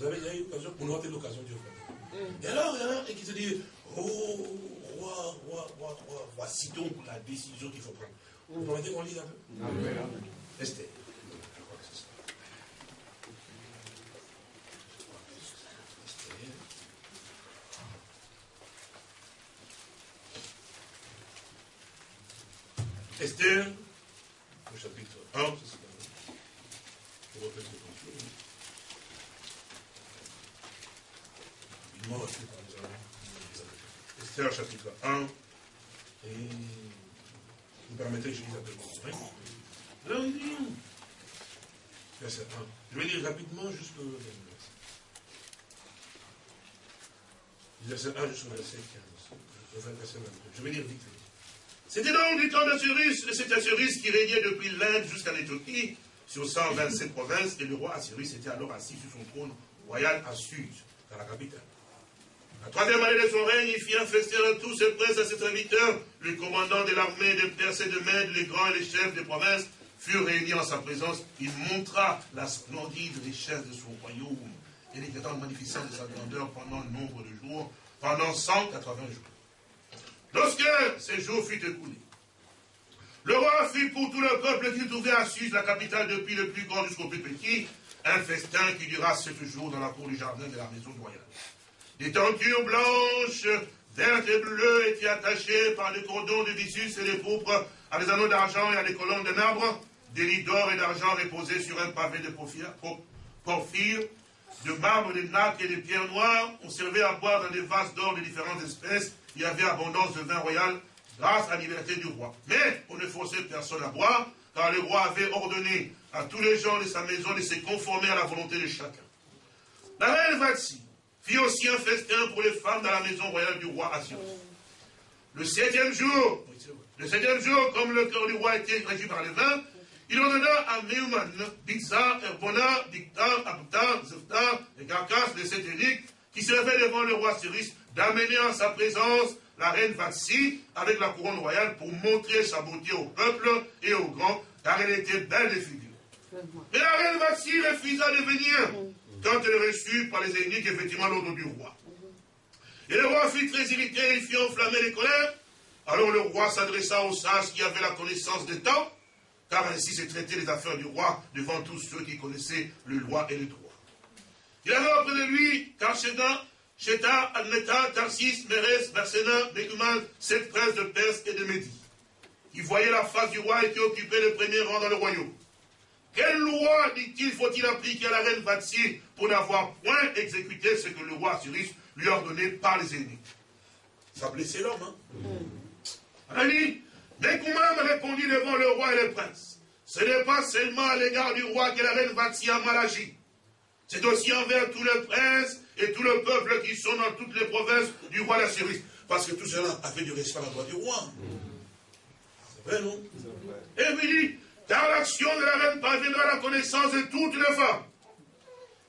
Vous avez déjà eu l'occasion, pour nous avons l'occasion, Dieu Et alors, il y en a qui se dit, oh, roi, roi, roi, roi, voici donc la décision qu'il faut prendre. Vous permettez qu'on lise un peu? Esther. Esther, au chapitre 1, c'est ça. Esther, chapitre 1, et vous permettez que je lise un peu plus. Oui. Verset 1. Je vais lire rapidement jusqu'au verset 1 jusqu'au verset 15. Je vais lire vite. C'était donc du temps d'Assyrus, cet Assyrus qui régnait depuis l'Inde jusqu'à l'Éthiopie, sur 127 provinces, et le roi Assyrus était alors assis sur son trône royal à Sud, dans la capitale. La troisième année de son règne, il fit un festin à tous ses princes à ses serviteurs. Le commandant de l'armée de Perse et de Mède, les grands et les chefs des provinces, furent réunis en sa présence. Il montra la splendide richesse de son royaume et l'éclatante magnificence de sa grandeur pendant le nombre de jours, pendant 180 jours. Lorsque ces jours furent écoulés, le roi fit pour tout le peuple qui trouvait à Suse, la capitale depuis le plus grand jusqu'au plus petit, un festin qui dura sept jours dans la cour du jardin de la maison royale. Des tentures blanches, vertes et bleues étaient attachées par des cordons de vissus et des pourpres à des anneaux d'argent et à des colonnes de marbre, des lits d'or et d'argent reposés sur un pavé de porphyre, de marbre, de nacre et de pierres noires. On servait à boire dans des vases d'or de différentes espèces il y avait abondance de vin royal grâce à la liberté du roi. Mais on ne forçait personne à boire, car le roi avait ordonné à tous les gens de sa maison de se conformer à la volonté de chacun. La reine Vatsi fit aussi un festin pour les femmes dans la maison royale du roi Assyrus. Le septième jour, le septième jour, comme le cœur du roi était régi par les vins, il ordonna à Meuman, Bixa, Erbona, Dictan, Abtan, Zeftan, et Carcasse de cet qui se levaient devant le roi Cyrus, d'amener en sa présence la reine Vatsi avec la couronne royale pour montrer sa beauté au peuple et aux grands, car elle était belle de figure. Mais la reine Vatsi refusa de venir quand elle reçut par les ennemis effectivement l'ordre du roi. Et le roi fut très irrité, il fit enflammer les colères. Alors le roi s'adressa aux sages qui avaient la connaissance des temps, car ainsi se traitaient les affaires du roi devant tous ceux qui connaissaient le loi et le droit. Il avait auprès de lui Karchedan, Cheta, Admeta, Tarsis, Mérès, Bersena, Béguman, sept princes de Perse et de Médie. Il voyait la face du roi et qui occupait le premier rang dans le royaume. Quelle loi, dit-il, faut-il appliquer à la reine Vatsi pour n'avoir point exécuté ce que le roi Cyrus lui a ordonné par les ennemis? Ça a blessé l'homme, hein? On a dit, répondit devant le roi et les princes. Ce n'est pas seulement à l'égard du roi que la reine Vatsi a mal agi. C'est aussi envers tous les princes et tout le peuple qui sont dans toutes les provinces du roi d'Assyrie. Parce que tout cela a fait du respect à la droite du roi. C'est vrai, non? Et il dit, car l'action de la reine parviendra à la connaissance de toutes les femmes.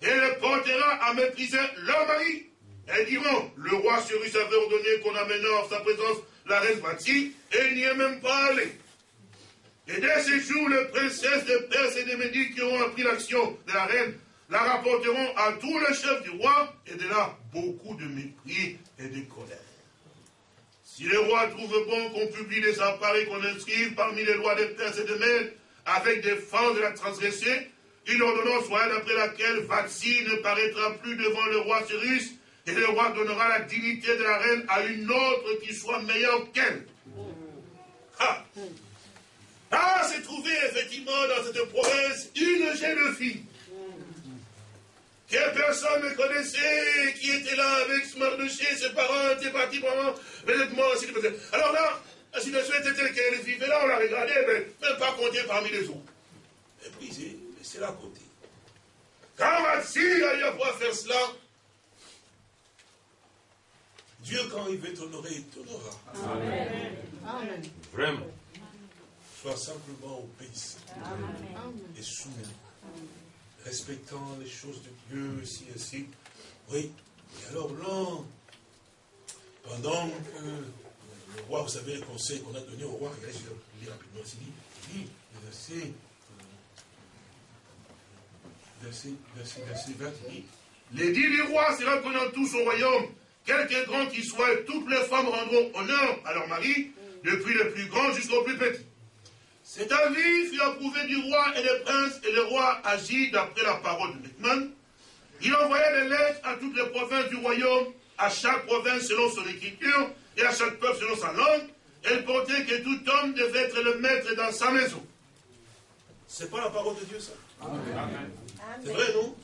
Et elle portera à mépriser leur mari Elles diront, le roi Cyrus avait ordonné qu'on amène en sa présence la reine Vati, et il n'y est même pas allé. Et dès ces jours, les princesses de Perse et des Médiques qui ont appris l'action de la reine la rapporteront à tous les chefs du roi, et de là beaucoup de mépris et de colère. Si le roi trouve bon qu'on publie les appareils qu'on inscrive parmi les lois des Perses et des Mèdes, avec des fans de la transgresser, une ordonnance soit d'après laquelle Vatsi ne paraîtra plus devant le roi Cyrus, et le roi donnera la dignité de la reine à une autre qui soit meilleure qu'elle. Ah, ah c'est trouvé effectivement dans cette province une jeune fille. Que personne ne connaissait, qui était là avec ce Mardoché, ses parents étaient partis vraiment, ainsi de Alors là, la situation était telle qu'elle vivait là, on la regardait, mais même pas compter parmi les autres. Méprisé, c'est là à côté. Quand Matsi a pouvoir faire cela, Dieu, quand il veut t'honorer, il t'honorera. Amen. Amen. Vraiment. Sois simplement obéissant et soumis respectant les choses de Dieu, ici, ainsi. Oui. Et alors là, pendant que le roi, vous savez, le conseil qu'on a donné au roi, regardez, je vais lire rapidement, il dit, verset, verset, verset, verset 20, il dit, l'édit du roi sera connu dans tout son royaume, quelque grand qu'il soit, toutes les femmes rendront honneur à leur mari, depuis le plus grand jusqu'au plus petit. Cet avis fut approuvé du roi et des princes, et le roi agit d'après la parole de Beckman. Il envoyait des lettres à toutes les provinces du royaume, à chaque province selon son écriture, et à chaque peuple selon sa langue. Elle portait que tout homme devait être le maître dans sa maison. C'est pas la parole de Dieu, ça Amen. C'est vrai, non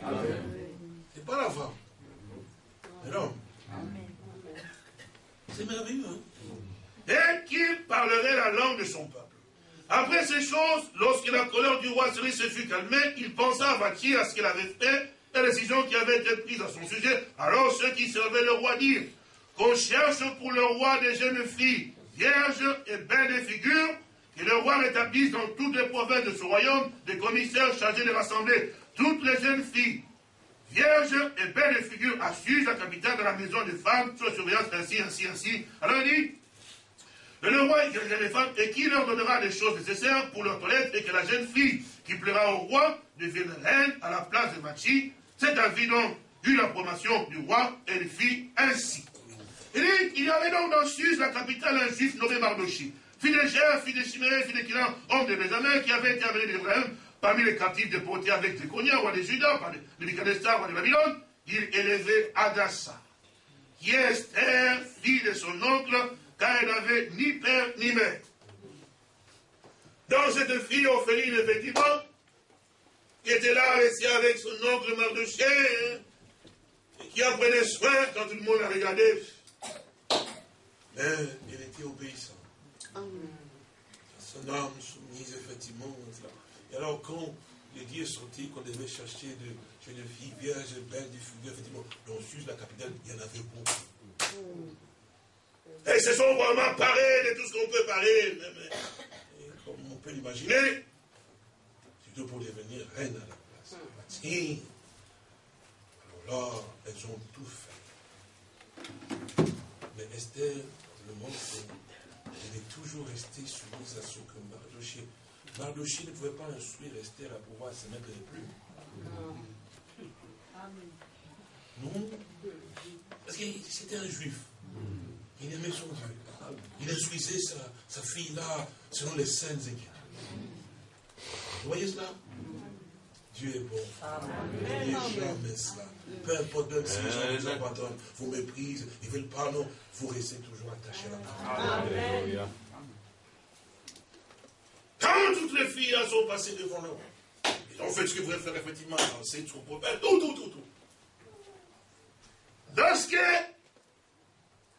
C'est pas la femme. Mais non. C'est merveilleux, hein Et qui parlerait la langue de son peuple après ces choses, lorsque la colère du roi Cyrus se fut calmée, il pensa à bâtir à ce qu'il avait fait, la décision qui avait été prise à son sujet. Alors ceux qui servaient le roi dirent qu'on cherche pour le roi des jeunes filles, vierges et belles de figure, que le roi rétablisse dans toutes les provinces de ce royaume des commissaires chargés de rassembler toutes les jeunes filles, vierges et belles de figure, assurent la capitale de la maison des femmes, sous surveillance ainsi, ainsi, ainsi. Alors il dit, le roi écrira les femmes et qui leur donnera des choses nécessaires pour leur toilette et que la jeune fille qui plaira au roi devienne reine à la place de Machi. Cet avis donc eut l'approbation du roi et il fit ainsi. Il dit, il y avait donc dans Suse, la capitale, un juif nommé Mardochi, fils de Gère, fils de Chiméré, fils de Kiran, homme de Bézamin, qui avait été amené d'Ibrahim parmi les captifs déportés avec Téconia, roi des Judas, par Nebuchadnezzar, roi de Babylone, il élevait Adassa, qui est fille de son oncle, car elle n'avait ni père ni mère. Dans cette fille orpheline, effectivement, qui était là, restée avec son oncle Mardoché, qui en prenait soin quand tout le monde la regardait. Mais elle était obéissante. Son âme soumise, effectivement. Et alors, quand les dieux sorti, qu'on devait chercher de jeunes filles vierges, belles, du figures, effectivement, dans Suse, la capitale, il y en avait beaucoup. Et se sont vraiment parés de tout ce qu'on peut parer, comme on peut l'imaginer, surtout pour devenir reine à la place. Et alors là, elles ont tout fait. Mais Esther, le montre, elle est toujours restée soumise à ce que Mardoché. Mardoché ne pouvait pas instruire Esther à pouvoir se mettre les plumes. Non. Parce que c'était un juif. Il aimait son Dieu. Il instruisait sa, sa fille-là selon les scènes écritures. Vous voyez cela? Dieu est bon. N'oubliez jamais cela. Peu importe même si les gens vous abandonnent, vous méprisent, ils veulent pas, non, vous restez toujours attachés à la parole. Quand toutes les filles sont passées devant le roi, ils ont fait ce qu'ils voulaient faire effectivement, c'est tout, tout, tout, tout, tout. Lorsque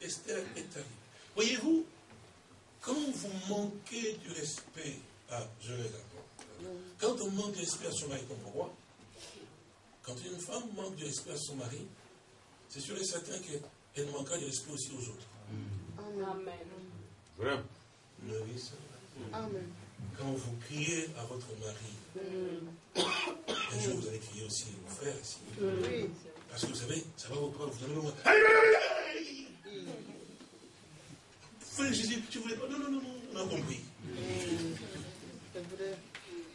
Esther est arrivée. Voyez-vous, quand vous manquez du respect à, je vais quand on manque de respect à son mari comme roi, quand une femme manque de respect à son mari, c'est sûr et certain qu'elle manquera de respect aussi aux autres. Amen. Vraiment? Amen. Quand vous criez à votre mari, un jour vous allez crier aussi aux frères ici. Parce que vous savez, ça va vous prendre, vous allez voir. Allez, allez, allez, Frère Jésus, tu voulais pas. Non, non, non, non, on a compris.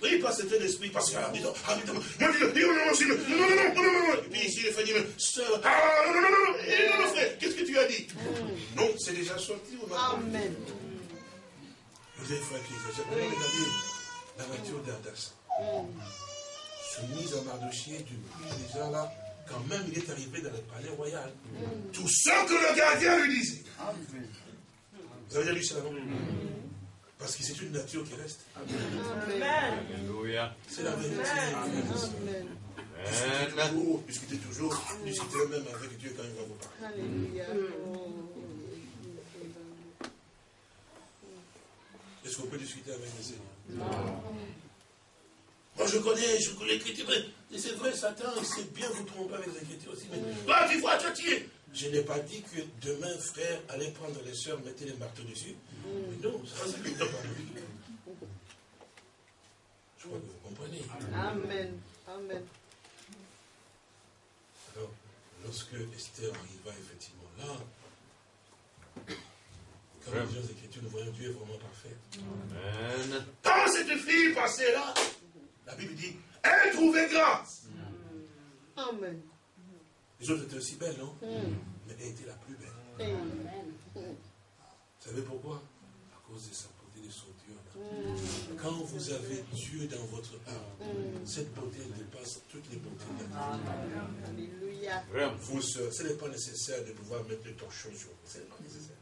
Oui, parce que c'était l'esprit, parce que, ah, disons, ah, disons, non, non, non, non, non, non, non, non, non, ici, il fait dire, sœur, ah, non, non, non, non, non, eh, non, non, frère, qu'est-ce que tu as dit? Mm. Non, c'est déjà sorti, on non, Amen. Vous avez fait qui non, regardé la voiture d'Ardas. Mm. Soumise à Mardochier, tu pries déjà là, quand même il est arrivé dans le palais royal. Mm. Tout ce que le gardien lui disait. Vous avez déjà lu ça, non? Parce que c'est une nature qui reste. Alléluia. C'est la vérité. Amen. Toujours, discutez toujours, discutez même avec Dieu quand il va vous parler. Alléluia. Est-ce qu'on peut discuter avec le Seigneur? Non. Moi, je connais, je connais l'écriture, mais c'est vrai, Satan, il sait bien vous tromper avec les écritures aussi. Mais là, tu vois, toi, tu es. Je n'ai pas dit que demain, frère, allez prendre les soeurs, mettez les marteaux dessus. Mais non, ça, ça ne pas Je crois que vous comprenez. Amen. Amen. Alors, lorsque Esther arriva effectivement là, comme les Écritures, nous voyons Dieu est vraiment parfait. Amen. Quand cette fille passait là, la Bible dit, elle trouvait grâce. Amen. Les autres étaient aussi belles, non? Mm. Mais elle était la plus belle. Amen. Vous savez pourquoi? À cause de sa beauté, de son Dieu. Mm. Quand vous avez Dieu dans votre âme, mm. cette beauté dépasse toutes les beautés de la Alléluia. Vous, ce n'est pas nécessaire de pouvoir mettre le torchon sur vous. Ce n'est pas nécessaire.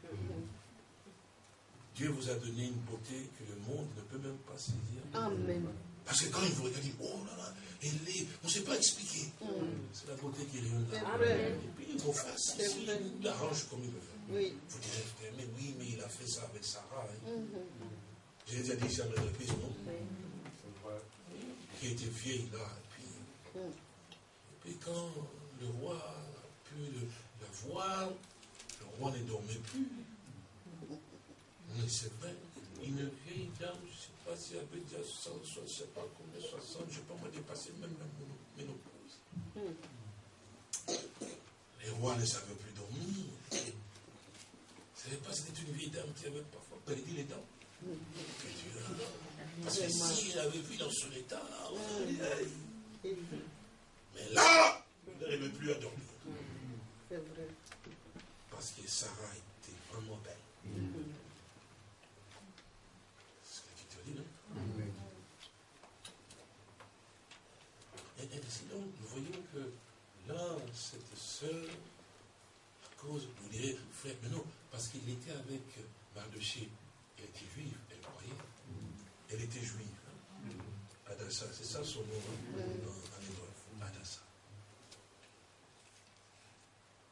Dieu vous a donné une beauté que le monde ne peut même pas saisir. Amen. Parce que quand il vous regarde, il dit, oh là là, on ne sait pas expliquer. Mm. C'est la beauté qui est là. Et puis vos faces, ici, il l'arrange comme il veut. Oui. Vous direz, mais oui, mais il a fait ça avec Sarah. Hein. Mm-hmm. J'ai déjà dit ça dans l'église, non Qui était vieille là. Et puis, mm. et puis quand le roi a pu la voir, le roi ne dormait plus. Mais c'est vrai, une vieille dame, je sais pas si elle avait déjà 100, je ne sais pas combien, 60, je ne sais pas moi dépasser même la ménopause. Les rois ne savaient plus dormir. Vous ne savez pas, c'était une vieille dame qui avait parfois perdu les dents. Parce que si elle avait vu dans son état, mais là, elle n'arrivait plus à dormir. Parce que Sarah était vraiment belle. Et, sinon, nous voyons que là, à cause, vous direz, frère, mais non, parce qu'il était avec Mardoché, elle était juive, elle croyait. Elle était juive. Hein. Adassa, c'est ça son nom en hébreu, Adassa.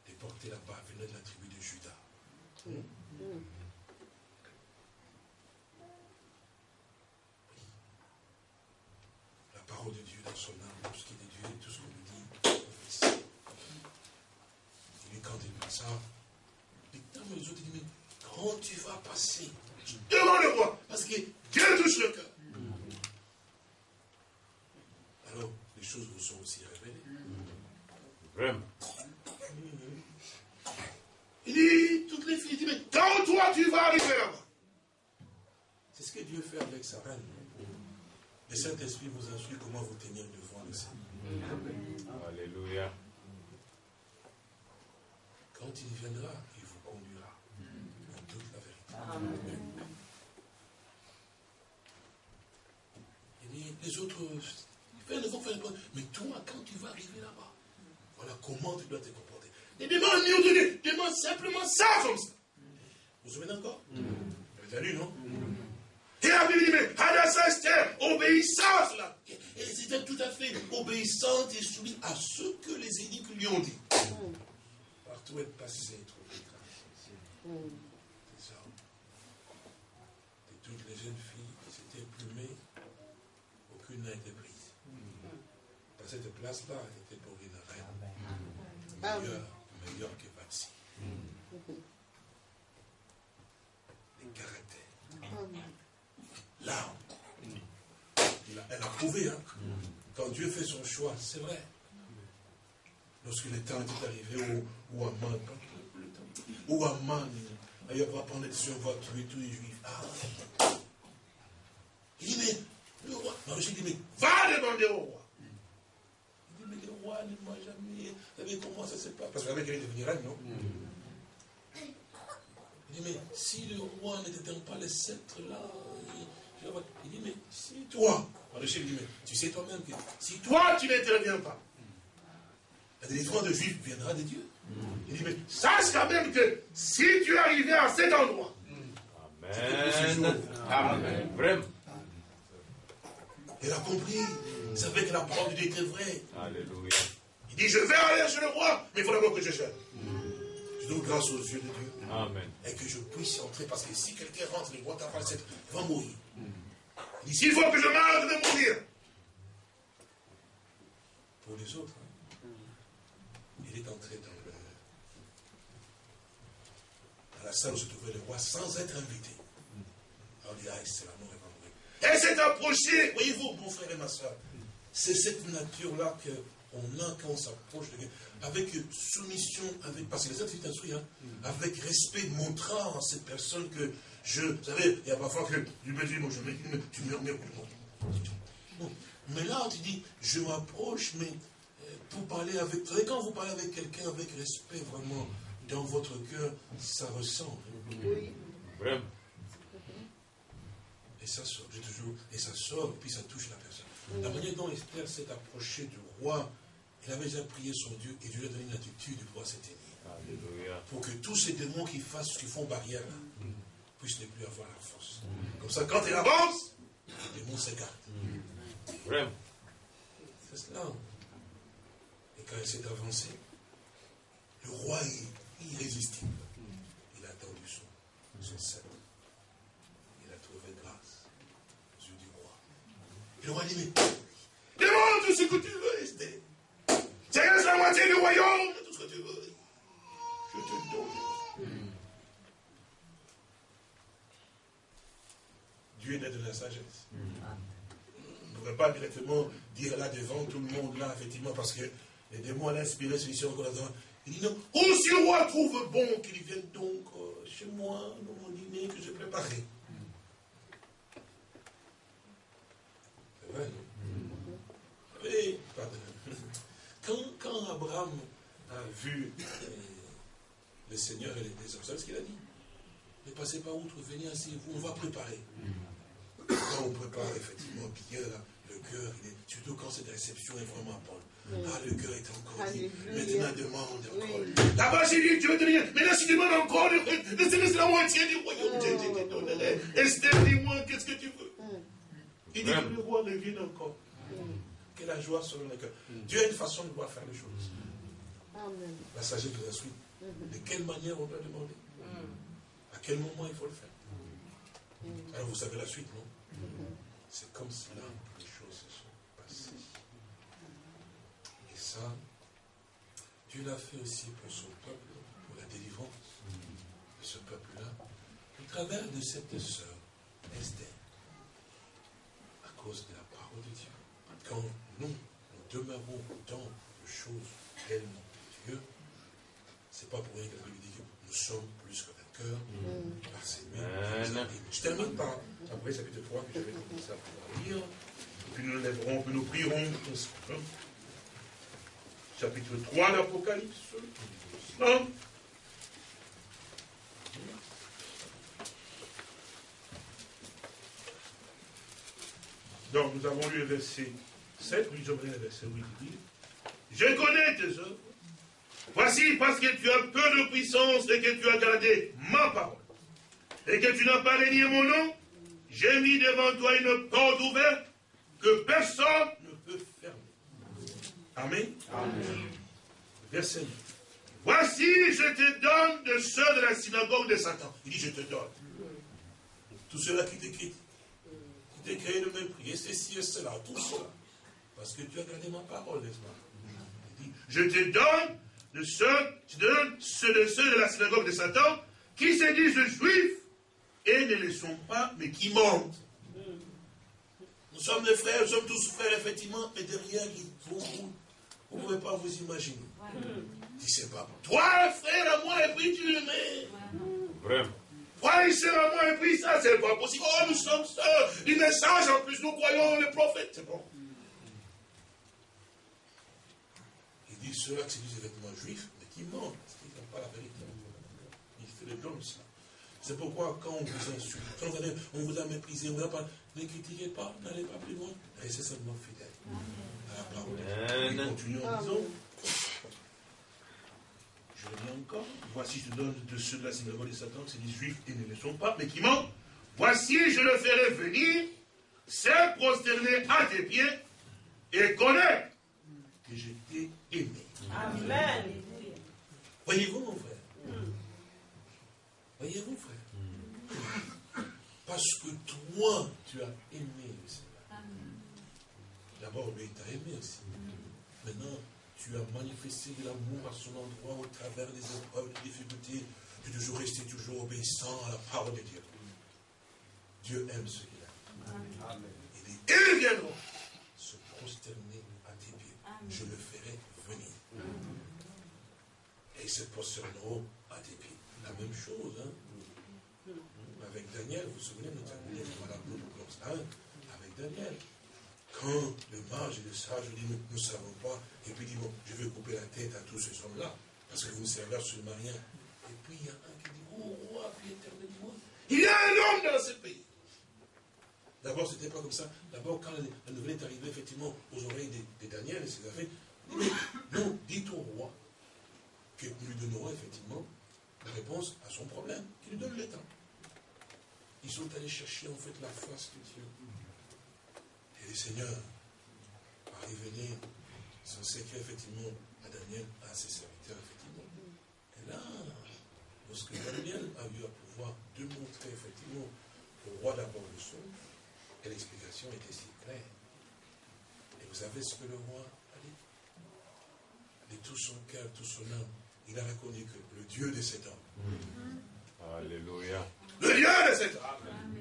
Déportée là-bas, venait de la tribu de Judas. parole de Dieu dans son âme, tout ce qu'il est Dieu, tout ce qu'on lui dit, Et quand il dit ça, les les autres disent, mais quand tu vas passer devant le roi, parce que Dieu touche le cœur. Alors, les choses vous sont aussi révélées. Vraiment. Il dit, toutes les filles, il dit, mais quand toi tu vas arriver là-bas, c'est ce que Dieu fait avec sa reine. Le Saint-Esprit vous instruit comment vous tenir devant le Seigneur. Alléluia. Quand il viendra, il vous conduira dans toute dit, les autres, faire Mais toi, quand tu vas arriver là-bas, voilà comment tu dois te comporter. Ne demande ni demande simplement ça comme ça. Vous vous souvenez encore? Vous avez lu, non? Et la Bible dit, mais Hadassah Esther, obéissance là. Et c'était tout à fait obéissante et soumise à ce que les édicts lui ont dit. Partout elle passait, trouvait grâce. a été prise. Parce cette place-là était pour une reine. Ah ben. ah meilleure, meilleure que Bapsi. Les caractères. L'âme. Elle a prouvé. Hein. Quand Dieu fait son choix, c'est vrai. Lorsque le temps est arrivé, ou, à Mann, ou à Mann, ailleurs, va prendre sur votre huit ou juif. Ah, il est le roi, je dit, mais va demander au roi. Il dit, mais le roi ne m'a jamais, vous savez comment ça se passe? Parce qu'avec elle, il devenir reine, non? Il dit, mais si le roi n'était pas le sceptre là, il dit, mais si toi, le chef dit, mais tu sais toi-même que si toi tu n'interviens pas, la délivrance de Juifs viendra de Dieu. Il dit, mais sache quand même que si tu es arrivé à cet endroit, Amen. Amen. Vraiment. Il a compris. Il savait que la parole de Dieu était vraie. Alléluia. Il dit, je vais aller chez le roi, mais il faut d'abord que je gère. Je donne grâce aux yeux de Dieu. Amen. Et que je puisse entrer, parce que si quelqu'un rentre, le roi t'appelle, il va mourir. Il dit, s'il faut que je je vais mourir. Pour les autres, hein. il est entré dans, le, dans la salle où se trouvait le roi sans être invité. Alors il dit, ah, c'est la Et s'est approché, voyez-vous, mon frère et ma soeur, c'est cette nature-là qu'on a quand on s'approche de Dieu, avec soumission, avec, parce que les autres, c'est hein, avec respect, montrant à cette personne que je, vous savez, il y a parfois que je me dis, moi, je me dis, tu murmures. Mais là, tu dis, je m'approche, mais euh, pour parler avec. Vous savez, quand vous parlez avec quelqu'un avec respect, vraiment, dans votre cœur, ça ressemble. Oui. Vraiment. Et ça sort, j'ai toujours, et ça sort, et puis ça touche la personne. La manière dont Esther s'est approchée du roi, il avait déjà prié son Dieu, et Dieu lui a donné une attitude de pouvoir s'éteindre. Pour que tous ces démons qui fassent, qui font barrière là, mm puisse ne plus avoir la force. Comme ça, quand il avance, les démons s'écartent. Vraiment. C'est cela. Et quand il s'est avancé, le roi est irrésistible. Il a tendu son, son sceptre. Il a trouvé grâce aux yeux du roi. Et le roi dit, mais demande tout ce que tu veux, Esther. C'est la moitié du royaume, tout ce que tu veux. Je te donne. Dieu est de la sagesse. On ne pourrait pas directement dire là devant tout le monde, là, effectivement, parce que les démons ont inspiré celui-ci encore là Il dit non, oh, si le roi trouve bon qu'il vienne donc euh, chez moi, dans mon dîner que j'ai préparé. C'est vrai, non Oui, pardon. Quand, quand, Abraham a vu euh, le Seigneur et les hommes, vous savez ce qu'il a dit? Ne passez pas outre, venez ainsi, vous, on va préparer. Quand on prépare effectivement bien le cœur, surtout quand cette réception est vraiment bonne. Ah, le cœur est encore dit. Maintenant, demande encore. Là-bas, j'ai dit, tu veux te dire, mais là, si tu demandes encore, laisse la moitié du royaume, donnerai. Esther, dis-moi, qu'est-ce que tu veux? Il dit que le roi revienne encore. Que la joie soit dans le cœur. Dieu a une façon de voir faire les choses. La sagesse de la suite. De quelle manière on doit demander? À quel moment il faut le faire? Alors vous savez la suite, non? C'est comme cela que les choses se sont passées. Et ça, Dieu l'a fait aussi pour son peuple, pour la délivrance de ce peuple-là, au travers de cette sœur, Esther, à cause de la parole de Dieu. Quand nous, nous demeurons dans de choses tellement Dieu, c'est pas pour rien que la Bible dit que nous sommes plus que cœur par ses mains. Je termine par après chapitre 3 que j'avais commencé à lire. Puis nous nous lèverons, puis nous prierons. Chapitre 3 d'Apocalypse. Donc, nous avons lu le verset 7, oui, je le verset 8 Je connais tes œuvres Voici parce que tu as peu de puissance et que tu as gardé ma parole. Et que tu n'as pas régné mon nom, j'ai mis devant toi une porte ouverte que personne ne peut fermer. Amen. Amen. Verset 9. Voici, je te donne de ceux de la synagogue de Satan. Il dit, je te donne. Tout cela qui t'écrit, qui t'écrit le mépris, et ceci et cela, tout cela. Parce que tu as gardé ma parole, n'est-ce pas? Il dit, je te donne de ceux, ceux de ceux de la synagogue de Satan, qui se disent juifs et ne le sont pas, mais qui mentent. Nous sommes des frères, nous sommes tous frères, effectivement, mais derrière, il y a beaucoup Vous ne pouvez pas vous imaginer. Tu sais pas. Toi, frère à moi, et puis tu le mets. Vraiment. Toi, il sert à moi, et puis ça, c'est pas possible. Oh, nous sommes sœurs. Une message, en plus, nous croyons les prophètes. C'est bon. Dit, ceux-là qui disent des vêtements juifs, mais qui mentent, parce qu'ils n'ont pas la vérité. Il fait le ça. C'est pourquoi quand on vous insulte, quand on vous a méprisé, on vous a pas, ne critiquez pas, n'allez pas plus loin, restez seulement fidèle à la parole de Dieu. Et continuons en disant, je le dis encore, voici je donne de ceux de la synagogue de Satan, c'est des juifs et ne le sont pas, mais qui mentent. Voici je le ferai venir, se prosterner à tes pieds et connaître que je t'ai aimé. Amen. Voyez-vous mon frère? Voyez-vous, frère? Parce que toi, tu as aimé le Seigneur. D'abord, lui, il t'a aimé aussi. Maintenant, tu as manifesté de l'amour à son endroit au travers des épreuves, des difficultés. Tu es toujours resté toujours obéissant à la parole de Dieu. Dieu aime ce qu'il a. Il dit, ils viendront se prosterner à tes pieds. Je le ferai venir. Et ils se prosterneront à tes pieds la même chose. Hein. Avec Daniel, vous vous souvenez, nous avons avec Daniel. Quand le mage et le sage dit, nous ne savons pas, et puis il dit, bon, je vais couper la tête à tous ces hommes-là, parce que vous ne servez absolument rien. Et puis il y a un qui dit, oh roi, puis éternel il y a un homme dans ce pays. D'abord, ce n'était pas comme ça. D'abord, quand la nouvelle est arrivée, effectivement, aux oreilles de, Daniel et ses affaires, non, dites au roi que nous lui donnerons effectivement la réponse à son problème, qui lui donne le temps. Ils sont allés chercher en fait la face de Dieu. Et le Seigneur a révélé son secret effectivement à Daniel, à ses serviteurs effectivement. Et là, lorsque Daniel a eu à pouvoir démontrer effectivement au roi d'abord le son, et l'explication était si claire. Et vous savez ce que le roi a dit? De tout son cœur, tout son âme, il a reconnu que le Dieu de cet homme. Alléluia. Le Dieu de cet homme.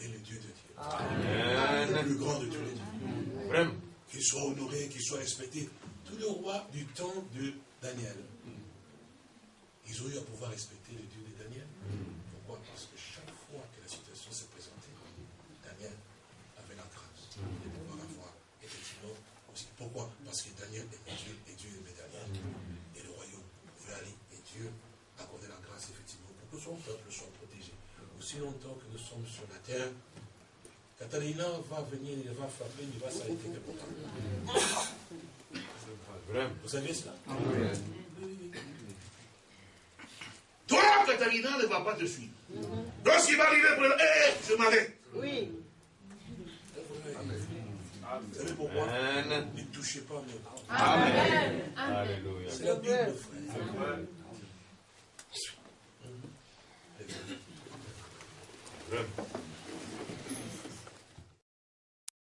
est le Dieu de Dieu. Amen. Le plus grand de tous les dieux. Vraiment. Qu'il soit honoré, qu'il soit respecté. Tous les rois du temps de Daniel, ils ont eu à pouvoir respecter le Dieu de Daniel. Pourquoi Parce que chaque fois que la situation s'est présentée, Daniel avait la grâce de pouvoir avoir effectivement aussi. Pourquoi Parce que Daniel aimait Dieu et Dieu aimait Daniel. Et le royaume pouvait aller et Dieu accordait la grâce effectivement pour que son peuple soit protégé. Aussi longtemps que nous sommes sur la terre, Catalina va venir, il va frapper, il va s'arrêter quelque part. Vous savez cela? Toi, Catalina ne va pas te suivre. Lorsqu'il va arriver, pour hé, je m'arrête. Oui. Vous savez pourquoi? Ne touchez pas mes Amen. Alléluia. C'est la Bible, frère. Vraiment.